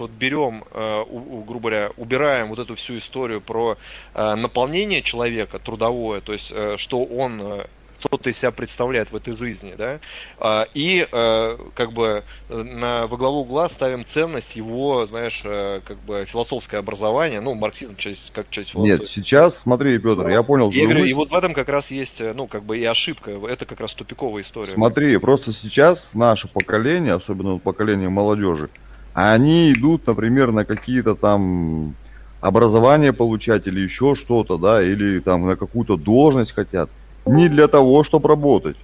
вот берем, э, грубо говоря, убираем вот эту всю историю про э, наполнение человека трудовое, то есть э, что он что-то из себя представляет в этой жизни, да, а, и как бы на, во главу угла ставим ценность его, знаешь, как бы философское образование, ну, марксизм часть, как часть философии. Нет, сейчас, смотри, Петр, я понял. Я говорю, и вот в этом как раз есть, ну, как бы и ошибка, это как раз тупиковая история. Смотри, просто сейчас наше поколение, особенно поколение молодежи, они идут, например, на какие-то там образование получать или еще что-то, да, или там на какую-то должность хотят. Не для того, чтобы работать.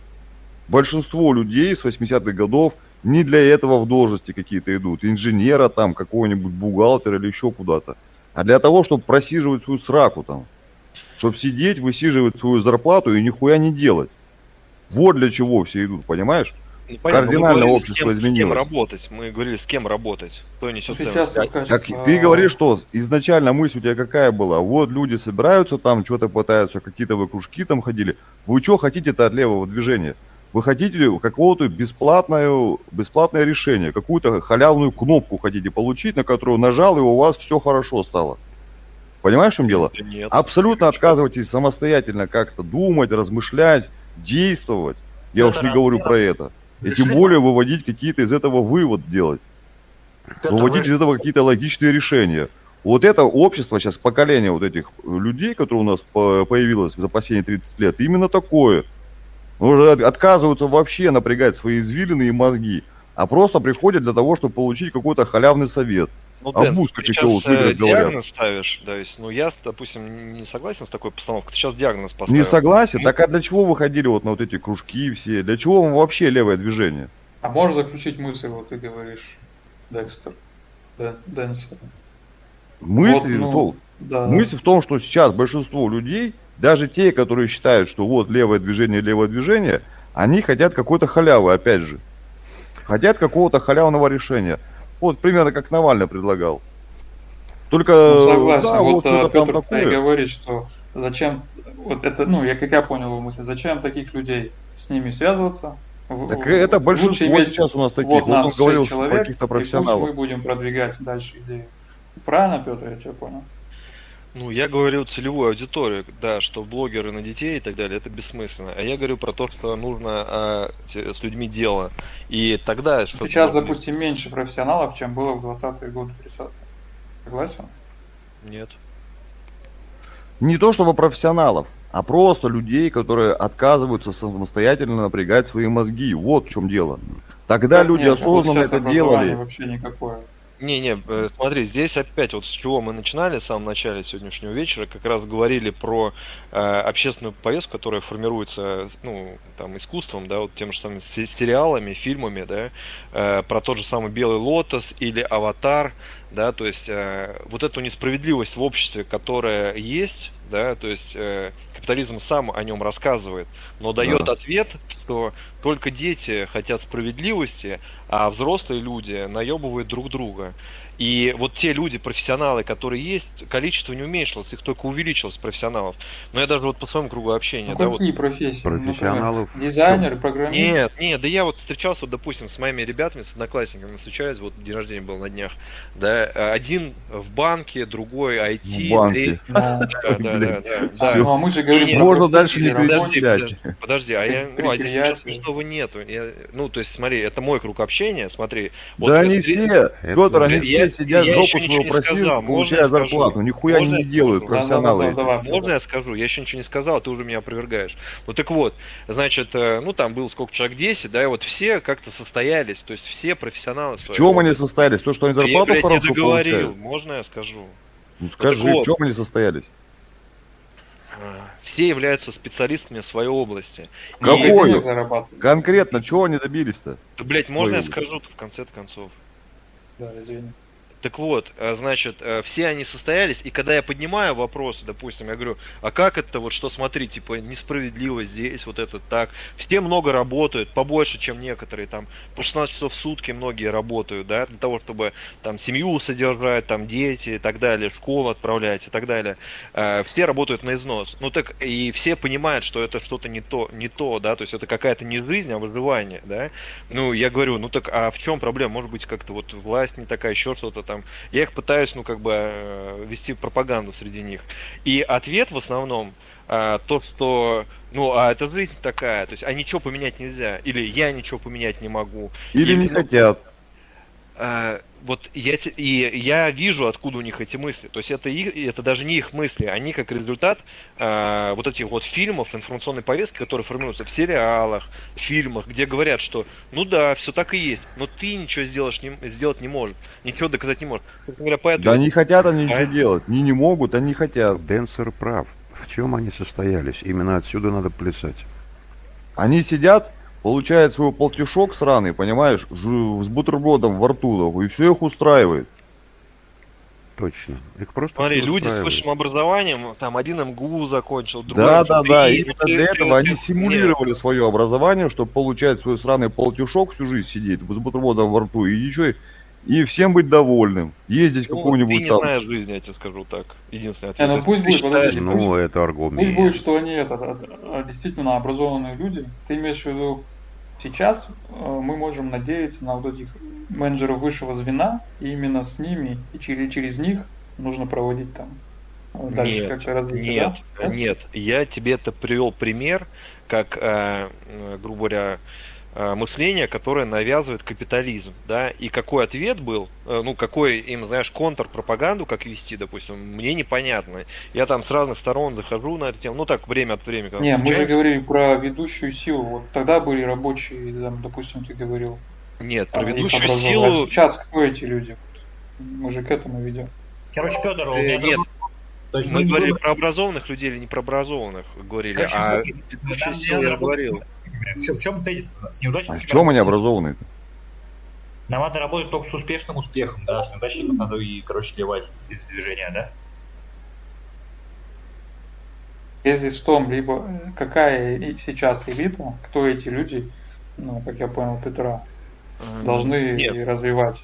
Большинство людей с 80-х годов не для этого в должности какие-то идут. Инженера там, какого-нибудь бухгалтера или еще куда-то. А для того, чтобы просиживать свою сраку там. Чтобы сидеть, высиживать свою зарплату и нихуя не делать. Вот для чего все идут, понимаешь? Ну, Кардинально общество с кем, изменилось. С кем работать? Мы говорили, с кем работать. Кто несет ну, Сейчас как, как Ты говоришь, что изначально мысль у тебя какая была? Вот люди собираются там, что-то пытаются, какие-то вы кружки там ходили. Вы что хотите-то от левого движения? Вы хотите какого-то бесплатное, бесплатное решение, какую-то халявную кнопку хотите получить, на которую нажал, и у вас все хорошо стало. Понимаешь, в чем дело? Нет, Абсолютно отказывайтесь самостоятельно как-то думать, размышлять, действовать. Я уж не говорю про это. И тем более выводить какие-то из этого вывод делать. Выводить из этого какие-то логичные решения. Вот это общество сейчас, поколение вот этих людей, которые у нас появилось за последние 30 лет, именно такое. Уже отказываются вообще напрягать свои извилины и мозги, а просто приходят для того, чтобы получить какой-то халявный совет. Ну, а Дэн, как еще вот э, диагноз ставишь, то есть, ну я, допустим, не согласен с такой постановкой, ты сейчас диагноз поставил. Не согласен? Так а для чего вы ходили вот на вот эти кружки все? Для чего вам вообще левое движение? А можешь заключить мысль, вот ты говоришь, Декстер, да, Дэнсер. Мысль, вот, ну, да. мысль в том, что сейчас большинство людей, даже те, которые считают, что вот левое движение, левое движение, они хотят какой-то халявы, опять же. Хотят какого-то халявного решения. Вот примерно как Навальный предлагал. Только ну, согласен. Да, вот, вот а, Петр такое. говорит, что зачем, вот это, ну, я как я понял его мысль, зачем таких людей с ними связываться? Так в, это большинство иметь, сейчас у нас таких. Вот, вот нас он говорил, человек, каких-то профессионалов. Мы будем продвигать дальше идею. Правильно, Петр, я тебя понял? Ну, я говорю целевую аудиторию, да, что блогеры на детей и так далее, это бессмысленно. А я говорю про то, что нужно а, с людьми дело. И тогда... Сейчас, было... допустим, меньше профессионалов, чем было в 20-е годы, 30-е. Согласен? Нет. Не то чтобы профессионалов, а просто людей, которые отказываются самостоятельно напрягать свои мозги. Вот в чем дело. Тогда так люди нет, осознанно это делали. Вообще никакое. Не-не, э, смотри, здесь опять вот с чего мы начинали в самом начале сегодняшнего вечера, как раз говорили про э, общественную повестку, которая формируется, ну, там, искусством, да, вот тем же самым сериалами, фильмами, да, э, про тот же самый Белый Лотос или Аватар, да, то есть э, вот эту несправедливость в обществе, которая есть, да, то есть э, капитализм сам о нем рассказывает, но дает да. ответ, что только дети хотят справедливости, а взрослые люди наебывают друг друга. И вот те люди, профессионалы, которые есть, количество не уменьшилось, их только увеличилось профессионалов. Но я даже вот по своему кругу общения. Ну, да, какие вот... профессии? Профессионалов. Например, дизайнер, программист? Нет, нет, да я вот встречался, вот, допустим, с моими ребятами, с одноклассниками встречаюсь, вот день рождения был на днях, да, один в банке, другой IT. В банке. Да, да, да, да. Ну, а мы же говорим Можно дальше не перечислять. Подожди, а я, ну, а здесь ничего смешного нету. Ну, то есть, смотри, это мой круг общения, смотри. Да они все, Петр, они все все сидят, я жопу свою просил, получая зарплату. Нихуя они не делают, профессионалы. Можно я скажу? Я еще ничего не сказал, ты уже меня опровергаешь. Ну так вот, значит, э, ну там было сколько человек, 10, да, и вот все как-то состоялись, то есть все профессионалы. В чем они состоялись? То, что они зарплату я, хорошую получают? Можно я скажу? Ну скажи, в чем они состоялись? все являются специалистами в своей области. Какой? Конкретно, чего они добились-то? Да, блядь, можно я скажу-то в конце концов? Да, извини. Так вот, э, значит, э, все они состоялись, и когда я поднимаю вопросы, допустим, я говорю, а как это, вот что смотри, типа, несправедливо здесь, вот это так. Все много работают, побольше, чем некоторые, там, по 16 часов в сутки многие работают, да, для того, чтобы там семью содержать, там, дети и так далее, школу отправлять и так далее. Э, все работают на износ. Ну так, и все понимают, что это что-то не то, не то, да, то есть это какая-то не жизнь, а выживание, да. Ну, я говорю, ну так, а в чем проблема? Может быть, как-то вот власть не такая, еще что-то там там. Я их пытаюсь, ну, как бы, э, вести пропаганду среди них. И ответ в основном а, то, что, ну, а это жизнь такая, то есть, а ничего поменять нельзя, или я ничего поменять не могу. Или, или не ну, хотят. А, вот я, и я вижу, откуда у них эти мысли. То есть это, их, это даже не их мысли, они как результат э, вот этих вот фильмов, информационной повестки, которые формируются в сериалах, в фильмах, где говорят, что ну да, все так и есть, но ты ничего сделаешь, не, сделать не можешь, ничего доказать не можешь. Говоря, поэтому... Да не хотят они ничего а... делать, они не могут, они хотят. Денсер прав. В чем они состоялись? Именно отсюда надо плясать. Они сидят получает свой полтишок сраный, понимаешь, с бутербродом во рту, и все их устраивает. Точно. Их просто Смотри, люди с высшим образованием, там один МГУ закончил, другой... Да, да, да, и именно для этого они симулировали свое образование, чтобы получать свой сраный полтишок всю жизнь сидеть с бутербродом во рту, и ничего, и всем быть довольным. Ездить ну, какому-нибудь ты не там... знаешь жизни, я тебе скажу так. Единственное ответ. А, ну пусть будет, подожди, ну, пусть, это аргумент. Пусть будет, что они это, действительно образованные люди. Ты имеешь в виду Сейчас э, мы можем надеяться на вот этих менеджеров высшего звена, и именно с ними и через, через них нужно проводить там э, дальше как-то развитие. Нет, да? нет, я тебе это привел пример, как, э, грубо говоря, мышление, которое навязывает капитализм, да, и какой ответ был, э, ну, какой им, знаешь, контрпропаганду, как вести, допустим, мне непонятно. Я там с разных сторон захожу на эту тему, ну, так, время от времени. Не, мы же говорили про ведущую силу, вот тогда были рабочие, там, допустим, ты говорил. Нет, про ведущую силу... А сейчас кто эти люди? Мы же к этому ведем. Короче, Федор, у меня... Э, нет, то есть мы, мы говорили про образованных людей или не про образованных говорили, Короче, а ведущую силу я говорил. В чем тезис с неудачниками? А в чем они образованные? Нам надо работать только с успешным успехом, да, с неудачников надо и, короче, сливать из движения, да? Тезис в том, либо какая сейчас элита, кто эти люди, ну, как я понял, Петра, должны Нет. развивать.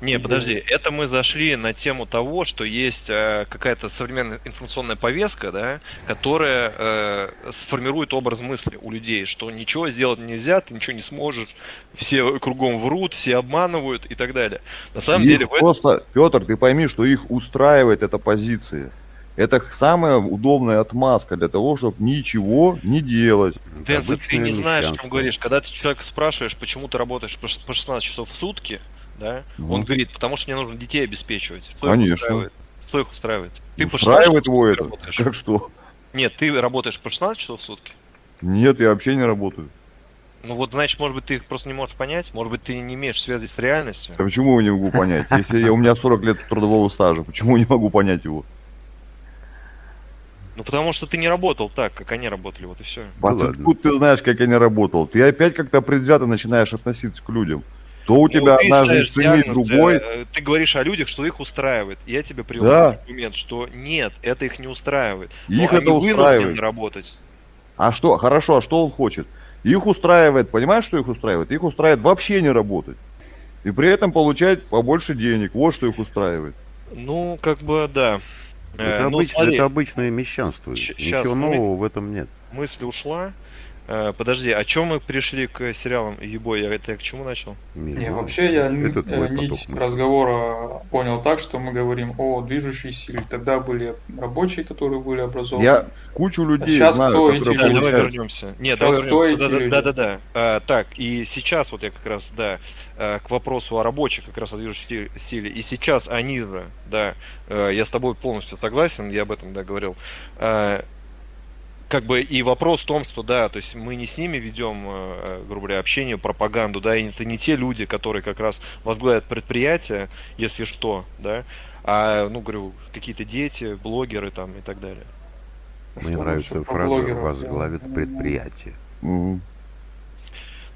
Не, подожди, это мы зашли на тему того, что есть э, какая-то современная информационная повестка, да, которая э, сформирует образ мысли у людей, что ничего сделать нельзя, ты ничего не сможешь, все кругом врут, все обманывают и так далее. На самом их деле... Просто, этом... Петр, ты пойми, что их устраивает эта позиция. Это самая удобная отмазка для того, чтобы ничего не делать. Дэнс, ты не знаешь, о чем говоришь. Когда ты человека спрашиваешь, почему ты работаешь по 16 часов в сутки, да? Ну. Он говорит, потому что мне нужно детей обеспечивать. Что Конечно. Их устраивает? Что их устраивает? Ты устраивает его это? Работаешь. Как что? Нет, ты работаешь по 16 часов в сутки? Нет, я вообще не работаю. Ну вот, значит, может быть, ты их просто не можешь понять? Может быть, ты не имеешь связи с реальностью? Да почему я не могу понять? Если я, у меня 40 лет трудового стажа, почему не могу понять его? Ну потому что ты не работал так, как они работали, вот и все. А ну, откуда ты знаешь, как я не работал? Ты опять как-то предвзято начинаешь относиться к людям. То у ну, тебя одна жизнь ценит другой. Ты, ты говоришь о людях, что их устраивает. Я тебе привел да. аргумент, что нет, это их не устраивает. Их Но это устраивает. работать. А что? Хорошо, а что он хочет? Их устраивает, понимаешь, что их устраивает? Их устраивает вообще не работать. И при этом получать побольше денег. Вот что их устраивает. Ну, как бы, да. Это, э, ну, обычно, это обычное мещанство. Ничего нового в этом нет. Мысль ушла. Э, подожди, о чем мы пришли к сериалам Ебой? Я это к чему начал? Не, вообще я Этот э, нить разговора понял так, что мы говорим о движущей силе. Тогда были рабочие, которые были образованы. Я кучу людей а сейчас знаю, кто эти люди? Давай вернемся. Нет, сейчас давай кто вернемся. Эти да, да, да, да. А, так, и сейчас вот я как раз, да, э, к вопросу о рабочих, как раз о движущей силе. И сейчас они же, да, я с тобой полностью согласен, я об этом, да, говорил как бы и вопрос в том, что да, то есть мы не с ними ведем, э, грубо говоря, общение, пропаганду, да, и это не те люди, которые как раз возглавят предприятия, если что, да, а, ну, говорю, какие-то дети, блогеры там и так далее. Мне что нравится фраза «возглавит предприятие». Ну,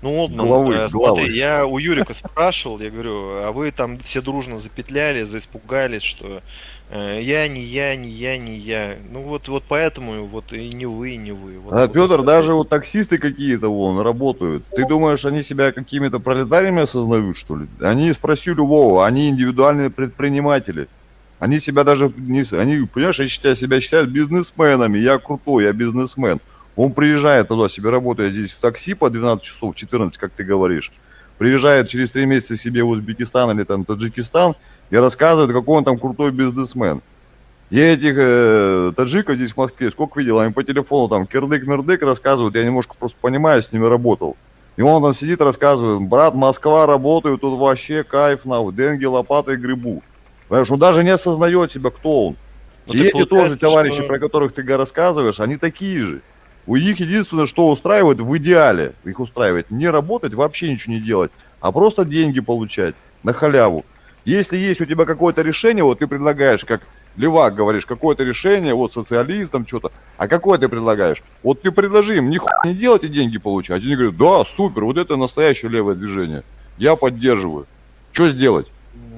Ну, Олдман, главы, э, смотри, главы. я у Юрика спрашивал, я говорю, а вы там все дружно запетляли, заиспугались, что я, не я, не я, не я. Ну вот, вот поэтому вот и не вы, и не вы. Вот, а, вот Петр, даже вот таксисты какие-то вон работают. Ты думаешь, они себя какими-то пролетариями осознают, что ли? Они, спроси любого, они индивидуальные предприниматели. Они себя даже не... Они, понимаешь, они себя считают бизнесменами. Я крутой, я бизнесмен. Он приезжает туда, себе работает здесь в такси по 12 часов, 14, как ты говоришь. Приезжает через три месяца себе в Узбекистан или там Таджикистан и рассказывает, какой он там крутой бизнесмен. Я этих э, таджиков здесь в Москве сколько видел, они по телефону там кирдык-мирдык рассказывают, я немножко просто понимаю, с ними работал. И он там сидит, рассказывает, брат, Москва, работаю, тут вообще кайф, на деньги, лопатой грибу. Понимаешь, он даже не осознает себя, кто он. Но ну, и эти тоже товарищи, что... про которых ты рассказываешь, они такие же. У них единственное, что устраивает в идеале, их устраивает не работать, вообще ничего не делать, а просто деньги получать на халяву. Если есть у тебя какое-то решение, вот ты предлагаешь, как Левак говоришь, какое-то решение, вот социалистам что-то, а какое ты предлагаешь? Вот ты предложи им, нихуя не делать и деньги получать. Они говорят, да, супер, вот это настоящее левое движение. Я поддерживаю. Что сделать?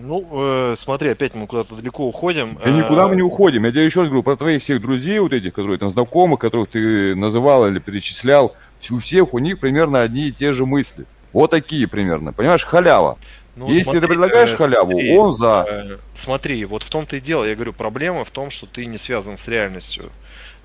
Ну, э, смотри, опять мы куда-то далеко уходим. Да никуда мы не уходим. Я тебе еще раз говорю про твоих всех друзей, вот этих, которые там знакомых, которых ты называл или перечислял. У всех у них примерно одни и те же мысли. Вот такие примерно. Понимаешь, халява. Ну, Если смотри, ты предлагаешь э, халяву, смотри, он за. Э, смотри, вот в том-то и дело. Я говорю, проблема в том, что ты не связан с реальностью.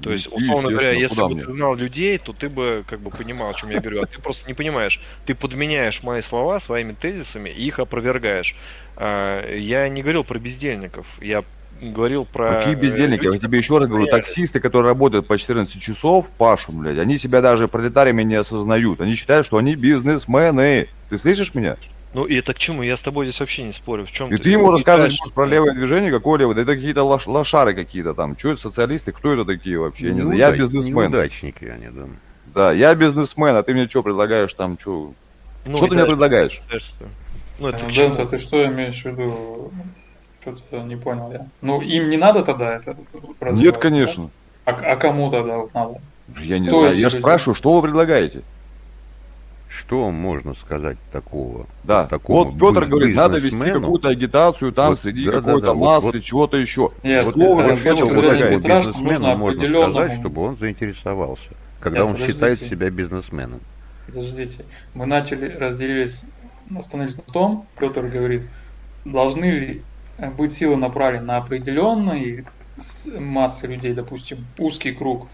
То есть, условно говоря, если бы ты знал людей, то ты бы как бы понимал, о чем я говорю. А ты просто не понимаешь. Ты подменяешь мои слова своими тезисами и их опровергаешь. А, я не говорил про бездельников. Я говорил про... Какие бездельники? Люди, я тебе еще раз говорю, таксисты, которые работают по 14 часов, Пашу, блядь, они себя даже пролетариями не осознают. Они считают, что они бизнесмены. Ты слышишь меня? Ну и это к чему? Я с тобой здесь вообще не спорю. В чем и ты, ты ему рассказываешь дальше... про левое движение, какое левое? Да это какие-то лош... лошары какие-то там. Что это социалисты? Кто это такие вообще? Я не знаю. Я бизнесмен. Неудачники они, да. Да, я бизнесмен, а ты мне что предлагаешь там? Что, ну, что ты мне предлагаешь? Ну, это Дэнс, а ты что имеешь в виду? Что-то не понял я. Ну, им не надо тогда это Нет, конечно. Да? А, а кому тогда вот надо? Я не Кто знаю, я спрашиваю, что вы предлагаете? Что можно сказать такого? Да, такого вот Петр говорит, надо вести какую-то агитацию там вот, среди да, какой-то да, да, массы, вот, чего-то еще. Нет, вот, вот, вот, вот, вот бизнесмену можно сказать, чтобы он заинтересовался, когда Нет, он подождите. считает себя бизнесменом. Подождите, мы начали, разделились, остановились на том, Петр говорит, должны ли быть силы направлены на определенные массы людей, допустим, узкий круг,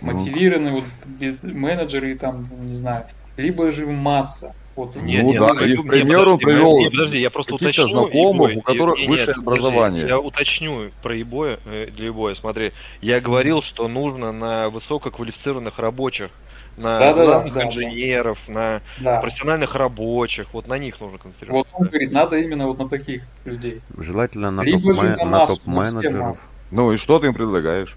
мотивированные вот, менеджеры, там, не знаю, либо же масса. Вот. Нет, ну нет, да, и в пример он привел нет, подожди, я просто уточню, знакомых, у которых и, высшее нет, образование. Подожди, я уточню про ебоя, э, для ебоя, смотри. Я говорил, что нужно на высококвалифицированных рабочих, на да, главных да, инженеров, да. на да. профессиональных рабочих, вот на них нужно концентрироваться. Вот он говорит, надо именно вот на таких людей. Желательно на топ-менеджеров. Топ ну и что ты им предлагаешь?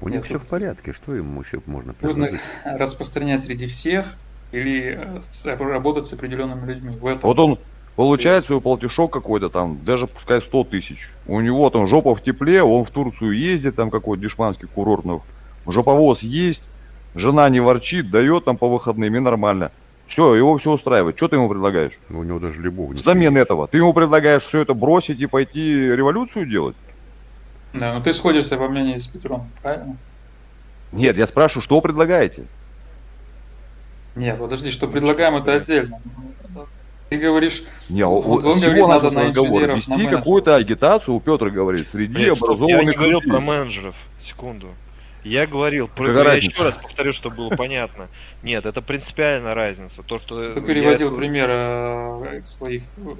У них все в порядке, что им еще можно предложить? Нужно распространять среди всех или э, работать с определенными людьми. В этом. Вот он получает свой полтишок какой-то там, даже пускай 100 тысяч. У него там жопа в тепле, он в Турцию ездит, там какой-то дешманский курорт, ну, жоповоз есть, жена не ворчит, дает там по выходным и нормально. Все, его все устраивает. Что ты ему предлагаешь? Ну, у него даже любовь. Взамен этого. Ты ему предлагаешь все это бросить и пойти революцию делать? Да, ну ты сходишься во мнении с Петром, правильно? Нет, я спрашиваю, что вы предлагаете? Нет, подожди, что предлагаем, это отдельно. Ты говоришь, не, вот он с говорит, чего надо разговор? Вести какую-то агитацию, у Петра говорит, среди Нет, образованных Я не говорил людей. про менеджеров, секунду. Я говорил, про, я еще раз повторю, чтобы было понятно. Нет, это принципиальная разница. То, что Ты переводил я... пример э, своих э,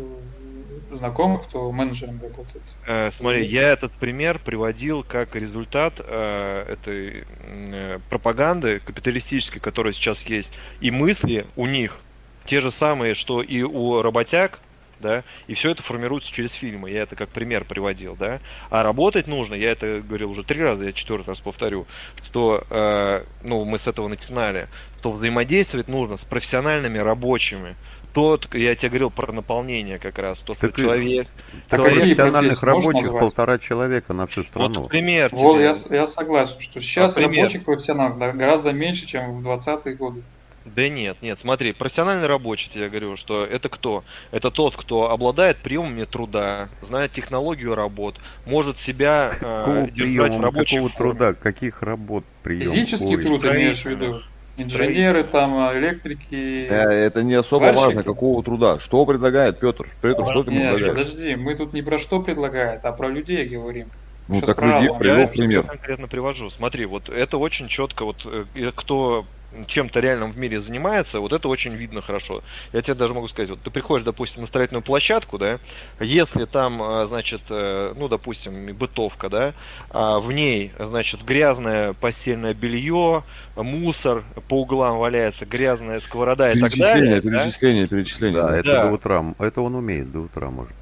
знакомых, кто менеджером работает. Э, смотри, я этот пример приводил как результат э, этой э, пропаганды капиталистической, которая сейчас есть, и мысли у них те же самые, что и у работяг, да, и все это формируется через фильмы, я это как пример приводил, да, а работать нужно, я это говорил уже три раза, я четвертый раз повторю, что, э, ну, мы с этого начинали, что взаимодействовать нужно с профессиональными рабочими, тот, я тебе говорил про наполнение как раз, то, что так человек... Так человек профессиональных рабочих полтора человека на всю страну. Вот пример. Вот, я, я согласен, что сейчас а рабочих профессионалов гораздо меньше, чем в 20-е годы. Да нет, нет, смотри, профессиональный рабочий, я говорю, что это кто? Это тот, кто обладает приемами труда, знает технологию работ, может себя э, держать в рабочей Какого форме. труда? Каких работ прием? Физический Ой, труд имеешь в виду? Инженеры, там, электрики. Да, это не особо варщики. важно, какого труда. Что предлагает Петр? Петр, что ты Нет, предлагаешь? Подожди, мы тут не про что предлагает, а про людей говорим. Ну Сейчас так людей привел пример. Я конкретно привожу. Смотри, вот это очень четко, вот э, кто чем-то реальным в мире занимается, вот это очень видно хорошо. Я тебе даже могу сказать, вот ты приходишь, допустим, на строительную площадку, да, если там, а, значит, э, ну, допустим, бытовка, да, а в ней, значит, грязное постельное белье, мусор по углам валяется, грязная сковорода и так далее. Перечисление, да? перечисление. Да, это да. до утра, это он умеет до утра, может.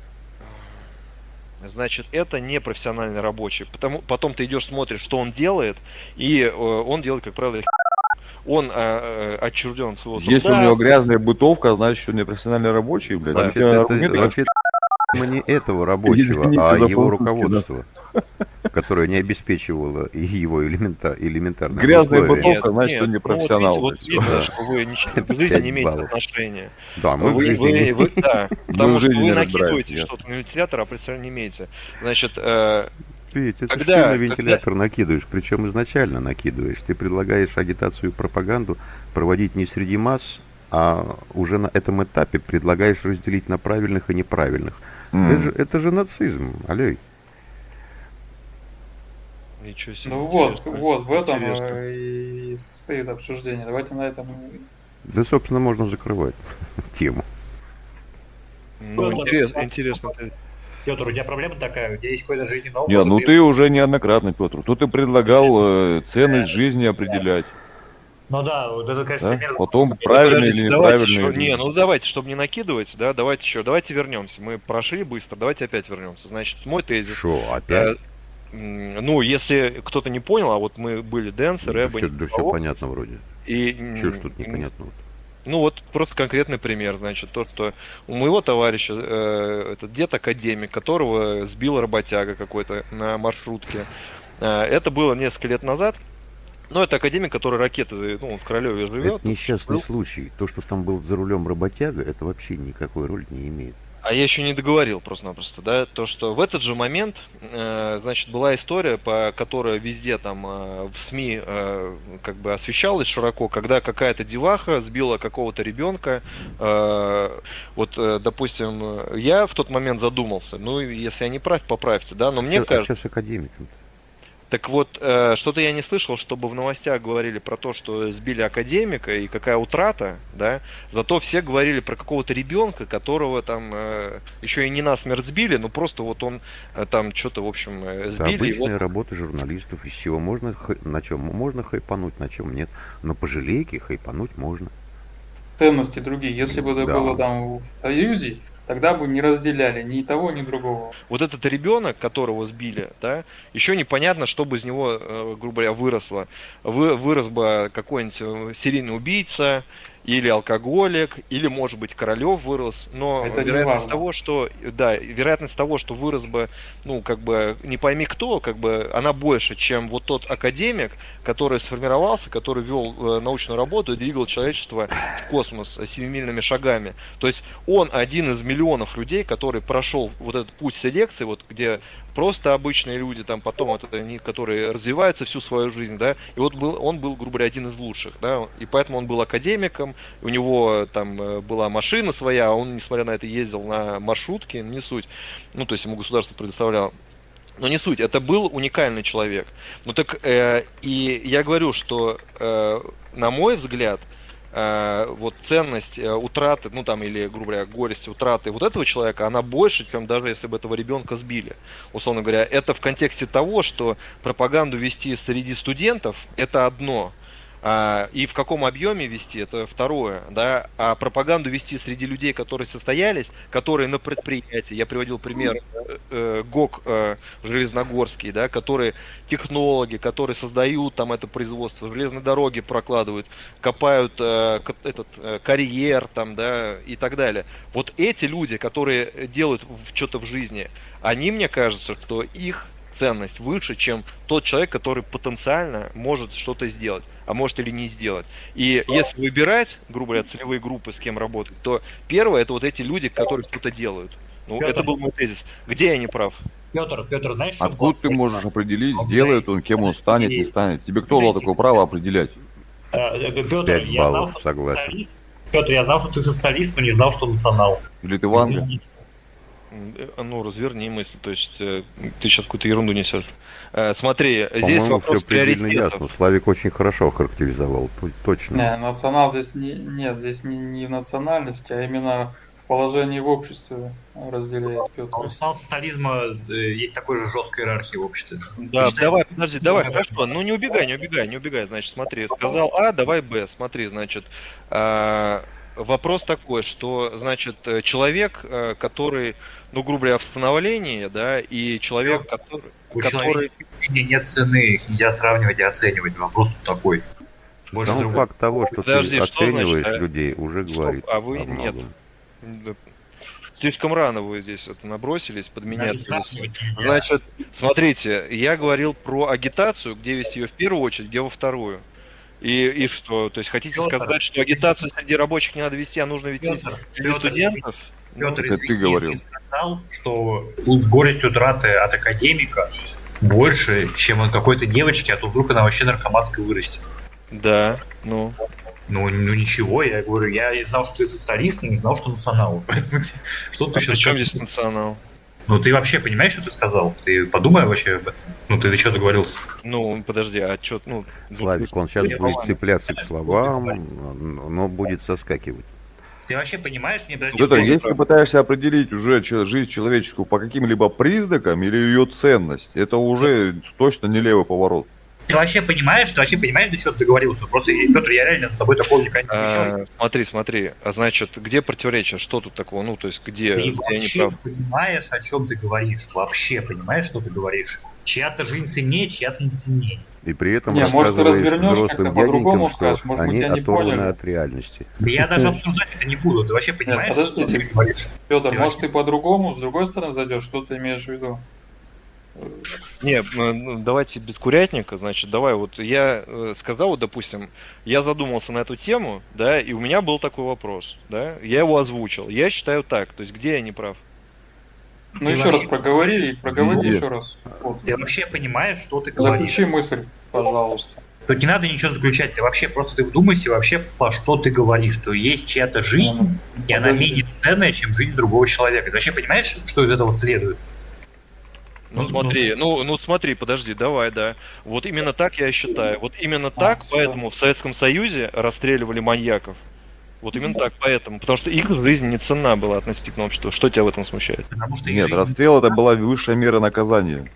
Значит, это не профессиональный рабочий. Потому, потом ты идешь, смотришь, что он делает, и э, он делает, как правило, он э, э, отчужден своего труда. Если у него грязная бытовка, значит, что он не профессиональный рабочий, блядь. Вообще, это, это, вообще не этого рабочего, Извините а его руководства. которое не обеспечивало его элемента, элементарно. Грязная бутылка, значит, он не профессионал. Ну, вот, видите, вот видно, что вы к жизни не имеете отношения. Да, мы вы, в жизни вы, вы, да, потому что вы накидываете что-то на вентилятор, а представления не имеете. Значит, э, Ведь это когда, ты на вентилятор когда... накидываешь, причем изначально накидываешь. Ты предлагаешь агитацию и пропаганду проводить не среди масс, а уже на этом этапе предлагаешь разделить на правильных и неправильных. Mm. Это, же, это же нацизм, алей. Ничего себе. Ну вот, вот, в этом интересно. и состоит обсуждение. Давайте на этом... Да, собственно, можно закрывать тему. Ну, интересно, интересно. Петр, у тебя проблема такая, у тебя есть какой-то жизненный опыт? Не, ну ты уже неоднократно, Петр. Тут ты предлагал э, ценность жизни определять. Ну да, вот это, конечно, да? пример. Потом правильно или неправильно. Еще, не, ну давайте, чтобы не накидывать, да, давайте еще, давайте вернемся. Мы прошли быстро, давайте опять вернемся. Значит, мой тезис. Что, опять? Э, ну, если кто-то не понял, а вот мы были Дэнс, Рэба, да, все, да все понятно вроде. И, Чего ж тут непонятно? Ну вот просто конкретный пример, значит, то, что у моего товарища, э, этот дед академик, которого сбил работяга какой-то на маршрутке, э, это было несколько лет назад, но это академик, который ракеты, ну, в Королеве живет. Это несчастный случай. То, что там был за рулем работяга, это вообще никакой роли не имеет. А я еще не договорил просто-напросто, да, то, что в этот же момент, э, значит, была история, по которой везде там э, в СМИ э, как бы освещалась широко, когда какая-то деваха сбила какого-то ребенка. Э, вот, э, допустим, я в тот момент задумался, ну, если я не прав, поправьте, да, но мне а кажется... А что с академиком -то? Так вот, э, что-то я не слышал, чтобы в новостях говорили про то, что сбили академика и какая утрата, да. Зато все говорили про какого-то ребенка, которого там э, еще и не насмерть сбили, но просто вот он э, там что-то, в общем, э, сбили. Это обычная вот... работа журналистов, из чего можно, на чем можно хайпануть, на чем нет. Но по желейке хайпануть можно. Ценности другие. Если бы это да. было там в Союзе, тогда бы не разделяли ни того, ни другого. Вот этот ребенок, которого сбили, да, еще непонятно, что бы из него, э, грубо говоря, выросло. Вы, вырос бы какой-нибудь э, серийный убийца, или алкоголик, или, может быть, Королев вырос, но Это вероятность того, что, да, вероятность того, что вырос бы, ну, как бы, не пойми кто, как бы, она больше, чем вот тот академик, который сформировался, который вел э, научную работу и двигал человечество в космос семимильными шагами. То есть он один из миллионов людей, который прошел вот этот путь селекции, вот где просто обычные люди, там потом это они, которые развиваются всю свою жизнь, да, и вот был, он был, грубо говоря, один из лучших, да, и поэтому он был академиком, у него там э, была машина своя, а он, несмотря на это, ездил на маршрутке, не суть, ну, то есть ему государство предоставляло но не суть, это был уникальный человек. Ну так э, и я говорю, что э, на мой взгляд, вот ценность э, утраты, ну там, или, грубо говоря, горесть утраты вот этого человека, она больше, чем даже если бы этого ребенка сбили. Условно говоря, это в контексте того, что пропаганду вести среди студентов, это одно – а, и в каком объеме вести, это второе, да, а пропаганду вести среди людей, которые состоялись, которые на предприятии, я приводил пример э, э ГОК э, Железногорский, да, которые технологи, которые создают там это производство, железные дороги прокладывают, копают э, этот э, карьер там, да, и так далее. Вот эти люди, которые делают что-то в жизни, они, мне кажется, что их ценность выше, чем тот человек, который потенциально может что-то сделать. А может или не сделать. И если выбирать, грубо говоря, целевые группы, с кем работать, то первое это вот эти люди, которые что-то делают. Ну, Пётр. это был мой тезис. Где я не прав? Петр, Петр, знаешь, что Откуда ты можешь определить, Ну, сделает он, кем он станет, не станет? Тебе кто дал такое право определять? Петр, Пять Э, я знал, что согласен. Петр, я знал, что ты социалист, но не знал, что национал. Или ты Ванга? Извини. Э, Ну, разверни мысль, то есть э, ты сейчас какую-то ерунду несешь. Э, Смотри, здесь По-моему, вопрос все предельно ясно. Славик очень хорошо характеризовал, точно. Не, национал здесь не, нет, здесь не, не в национальности, а именно в положении в обществе разделяет Петр. У национал-социализма э, есть такой же жесткая иерархия в обществе. Да, Считай- давай, подожди, давай, Ну, хорошо. Ну не убегай, не убегай, не убегай. Значит, смотри, сказал А, давай Б. Смотри, значит, а, вопрос такой, что, значит, э, человек, э, который, ну, грубо говоря, в становлении, да, и человек, который, У который, нет цены, их нельзя сравнивать и оценивать. Вопрос такой. Больше Сам другого. факт того, что Подожди, ты что значит, оцениваешь а? людей, уже Стоп, говорит а вы нет. слишком рано вы здесь это набросились, под меня. Значит. Значит, смотрите, я говорил про агитацию, где вести ее в первую очередь, где во вторую. И, и что? То есть хотите Пётр. сказать, что агитацию среди рабочих не надо вести, а нужно вести Пётр, среди студентов? Ну, Петр, это ты извини, говорил. ты сказал, что горесть утраты от академика больше, чем от какой-то девочки, а то вдруг она вообще наркоманка вырастет. Да, ну. Ну, ну ничего, я говорю, я знал, что ты социалист, но не знал, что национал. Что ты А сейчас при чем здесь национал? Ну, ты вообще понимаешь, что ты сказал? Ты подумай вообще об этом. Ну, ты что договорился? Ну, подожди, а что, ну... Славик, он сейчас будет цепляться к словам, но будет соскакивать. Ты вообще понимаешь, мне подожди, Петр, вопрос- если ты пытаешься определить уже жизнь человеческую по каким-либо признакам или ее ценность, это уже точно не левый поворот. ты вообще понимаешь, ты вообще понимаешь, до чего ты договорился? Просто, Петр, я реально с тобой такого никогда не замечал. А, смотри, смотри, а значит, где противоречие? Что тут такого? Ну, то есть, где, Ты где вообще прав? понимаешь, о чем ты говоришь? Вообще понимаешь, что ты говоришь? Чья-то жизнь ценнее, чья-то не ценнее. И при этом Не, может, ты развернешь как-то по-другому скажешь, может, они тебя не оторваны поняли. от реальности. Да я даже обсуждать это не буду. Ты вообще понимаешь, подожди, что ты говоришь? Петр, Я- может, ты по-другому, с другой стороны зайдешь, что ты имеешь в виду? Не, ну, давайте без курятника, значит, давай, вот я э, сказал, вот, допустим, я задумался на эту тему, да, и у меня был такой вопрос, да, я его озвучил, я считаю так, то есть, где я не прав? Ну, Ты еще вообще- раз проговори, проговори Везде. еще раз. Вот. Ты вообще понимаешь, что ты говоришь? Заключи мысль, пожалуйста. Тут не надо ничего заключать. Ты вообще просто ты вдумайся вообще, во что ты говоришь. Что есть чья-то жизнь, и она Подожди. менее ценная, чем жизнь другого человека. Ты вообще понимаешь, что из этого следует? Ну, Ну, смотри, ну, ну смотри, подожди, давай, да. Вот именно так я и считаю. Вот именно так, всё. поэтому в Советском Союзе расстреливали маньяков. Вот именно так, поэтому. Потому что их жизнь не ценна была относительно общества. Что тебя в этом смущает? Потому что Нет, жизнь- расстрел это была высшая мера наказания.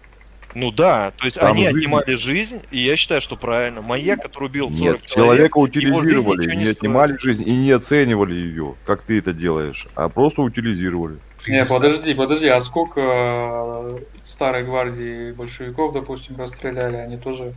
Ну да, то есть Там они жизнь- отнимали жизнь, и я считаю, что правильно. Маньяк, который убил 40 Нет, человека его жизнь утилизировали, не не отнимали жизнь и не оценивали ее, как ты это делаешь, а просто утилизировали. Не, подожди, подожди, а сколько э, старой гвардии большевиков, допустим, расстреляли, они тоже...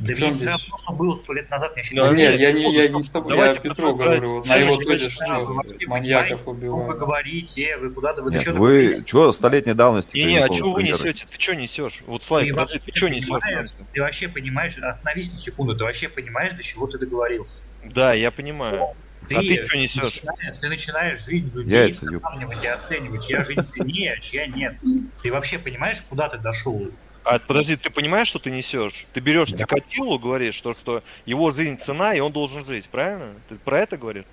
Да в чем мне все здесь? равно, что было сто лет назад, мне Да, считаю. нет, нет, я не, я не с тобой, давайте я Петру говорю, вот на Я его считаю, что маньяков Что вы убивают. говорите, вы куда-то вы Нет, что вы что столетней давности? Не, не, а что вы несете? Ты что несешь? Вот Славик, Ты подожди, ты что несешь? ты вообще понимаешь, остановись на секунду, ты вообще понимаешь, до чего ты договорился. Да, я понимаю. Ты, А ты что несешь? начинаешь, ты начинаешь жизнь людей Яйца, сравнивать и оценивать, чья жизнь ценнее, а чья нет. Ты вообще понимаешь, куда ты дошел? А подожди, ты понимаешь, что ты несешь? Ты берешь Да. Чикатило, говоришь, что, что его жизнь цена, и он должен жить, правильно? Ты про это говоришь?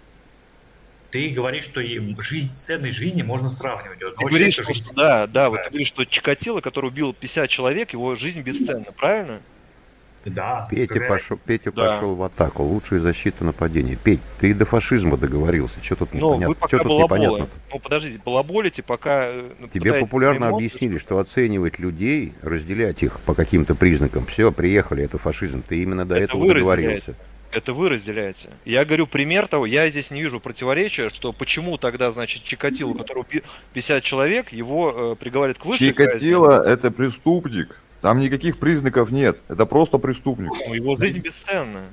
Ты говоришь, что жизнь ценной жизни можно сравнивать. Ты ночью говоришь, что, жизнь- да, да, вот ты говоришь, что Чикатило, который убил 50 человек, его жизнь бесценна, правильно? Да. Петя когда- пошел, Петя Да. пошел в атаку. Лучшая защита нападения. Петь, ты и до фашизма договорился. Что тут Ну, вы непонятно? пока Что тут непонятно? Ну, подождите, балаболите, пока... э, Тебе популярно эмоции, объяснили, что оценивать людей, разделять их по каким-то признакам, все, приехали, это фашизм. Ты именно до Это этого вы договорился. Это вы разделяете. Я говорю пример того, я здесь не вижу противоречия, что почему тогда, значит, Чикатило, убил 50 человек, его э, приговорят к высшей. Чикатило это преступник. Там никаких признаков нет. Это просто преступник. Ну, его жизнь бесценна.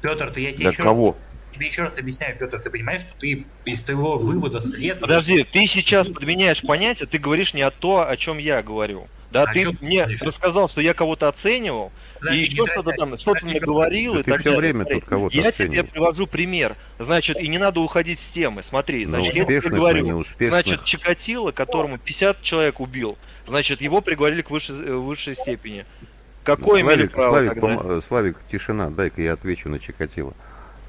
Петр, ты я тебе Для еще кого? раз, тебе еще раз объясняю, Петр, ты понимаешь, что ты из твоего вывода следует. Подожди, ты сейчас подменяешь понятие, ты говоришь не о то, о чем я говорю. Да, О ты мне говоришь? рассказал, что я кого-то оценивал, подожди, и еще что-то там, что-то подожди, наговорил Да и так всё далее. время тут кого-то Я тебе оцениваешь. привожу пример. Значит, и не надо уходить с темы. Смотри, Ну, значит, я тебе говорю, значит, Чикатило, которому 50 человек убил, значит, его приговорили к высшей, э, высшей степени. Какое имели Славик, право Славик, тогда? пом- Славик, тишина, дай-ка я отвечу на Чикатило.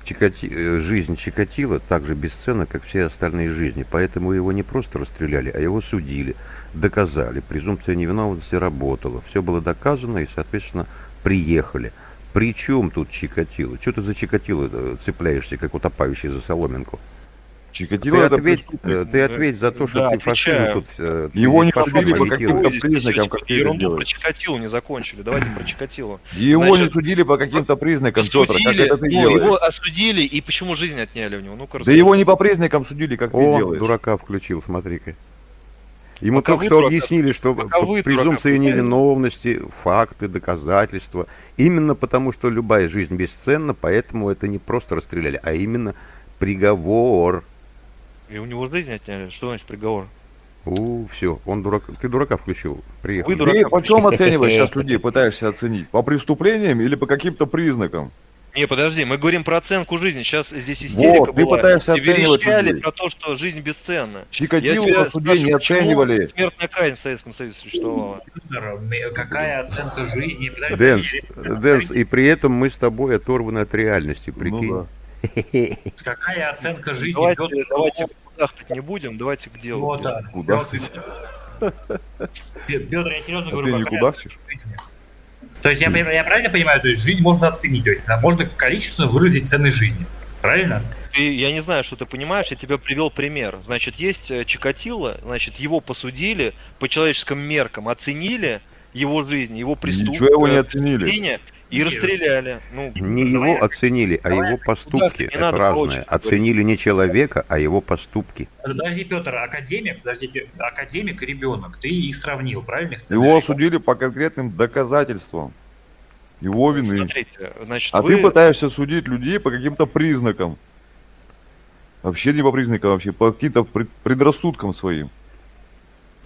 Чикати... э, Жизнь Чикатило так же бесценна, как все остальные жизни, поэтому его не просто расстреляли, а его судили, доказали, презумпция невиновности работала, все было доказано и, соответственно, приехали. При чем тут Чикатило? Что ты за Чикатило э, цепляешься, как утопающий за соломинку? Чикатило Ты это ответь, э, ты ответь за то, что Да, ты фашизм отвечаю. тут... э, ты Его не фашизм судили по каким-то признакам, как ты это ерунду про делаешь. Чикатило не закончили. Давайте про Чикатило. Его не Значит, судили по каким-то признакам, Петр, как это ты ну, делаешь? его осудили, и почему жизнь отняли у него? Ну-ка, Да его не по признакам судили, как ты О, делаешь. дурака включил, смотри-ка. Ему Пока только что дурака- объяснили, что презумпция невиновности, факты, доказательства. Именно потому, что любая жизнь бесценна, поэтому это не просто расстреляли, а именно приговор. И у него жизнь отняли. Что значит приговор? У, все, он дурак. Ты дурака включил. Приехал. Вы дурака Ты по чем оцениваешь сейчас людей, пытаешься оценить? По преступлениям или по каким-то признакам? Не, подожди, мы говорим про оценку жизни. Сейчас здесь истерика Вот, ты была. пытаешься И оценивать людей. про то, что жизнь бесценна. Чикатило на суде не спрашиваю, оценивали. Смертная казнь в Советском Союзе существовала. Какая оценка жизни? Дэнс, Дэнс, и при этом мы с тобой оторваны от реальности, прикинь. Ну Какая оценка жизни? Давайте, Петр, давайте кудахтать не будем, давайте к делу. Вот, да. Куда Петр, я серьезно А говорю, ты не жизни? То есть я, я правильно понимаю, то есть жизнь можно оценить, то есть можно количественно выразить ценность жизни. Правильно? Ты, я не знаю, что ты понимаешь, я тебе привел пример. Значит, есть э, Чикатило, значит, его посудили по человеческим меркам, оценили его жизнь, его преступность. Ничего его не оценили. И расстреляли. Ну, Не Давай- его оценили, а давай- его поступки. Это разное. Оценили не человека, а его поступки. Подожди, Петр, академик, подождите, академик и ребенок, ты их сравнил, правильно? Их Его осудили по конкретным доказательствам. Его вины. смотрите, значит, А вы... ты пытаешься судить людей по каким-то признакам. Вообще не по признакам, вообще по каким-то пред- предрассудкам своим.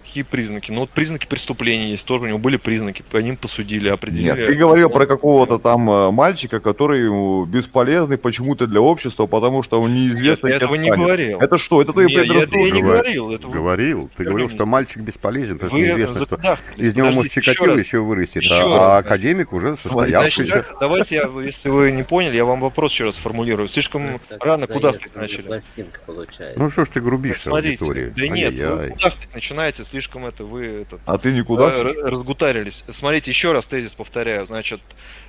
Какие признаки? Ну вот признаки преступления есть, тоже у него были признаки, по ним посудили, определили. Нет, ты говорил про какого-то там э, мальчика, который бесполезный почему-то для общества, потому что он Нет, неизвестно я этого не говорил. Это что? Это твои Не, я, это я предрассудки? не Говор- говорил. Это вы- Говорил. Ты говорил, что мальчик бесполезен, потому что неизвестно, что из него может Чикатило еще вырастет, Еще а, раз, а академик уже Значит, так, давайте я, если вы не поняли, я вам вопрос еще раз формулирую. Слишком Так, рано да, куда я- начали. Ну что ж ты грубишь аудитории? да нет, Ай-яй-яй. кудахтать начинаете, слишком это вы этот, А ты никуда? э, разгутарились. Смотрите, еще раз тезис повторяю. Значит,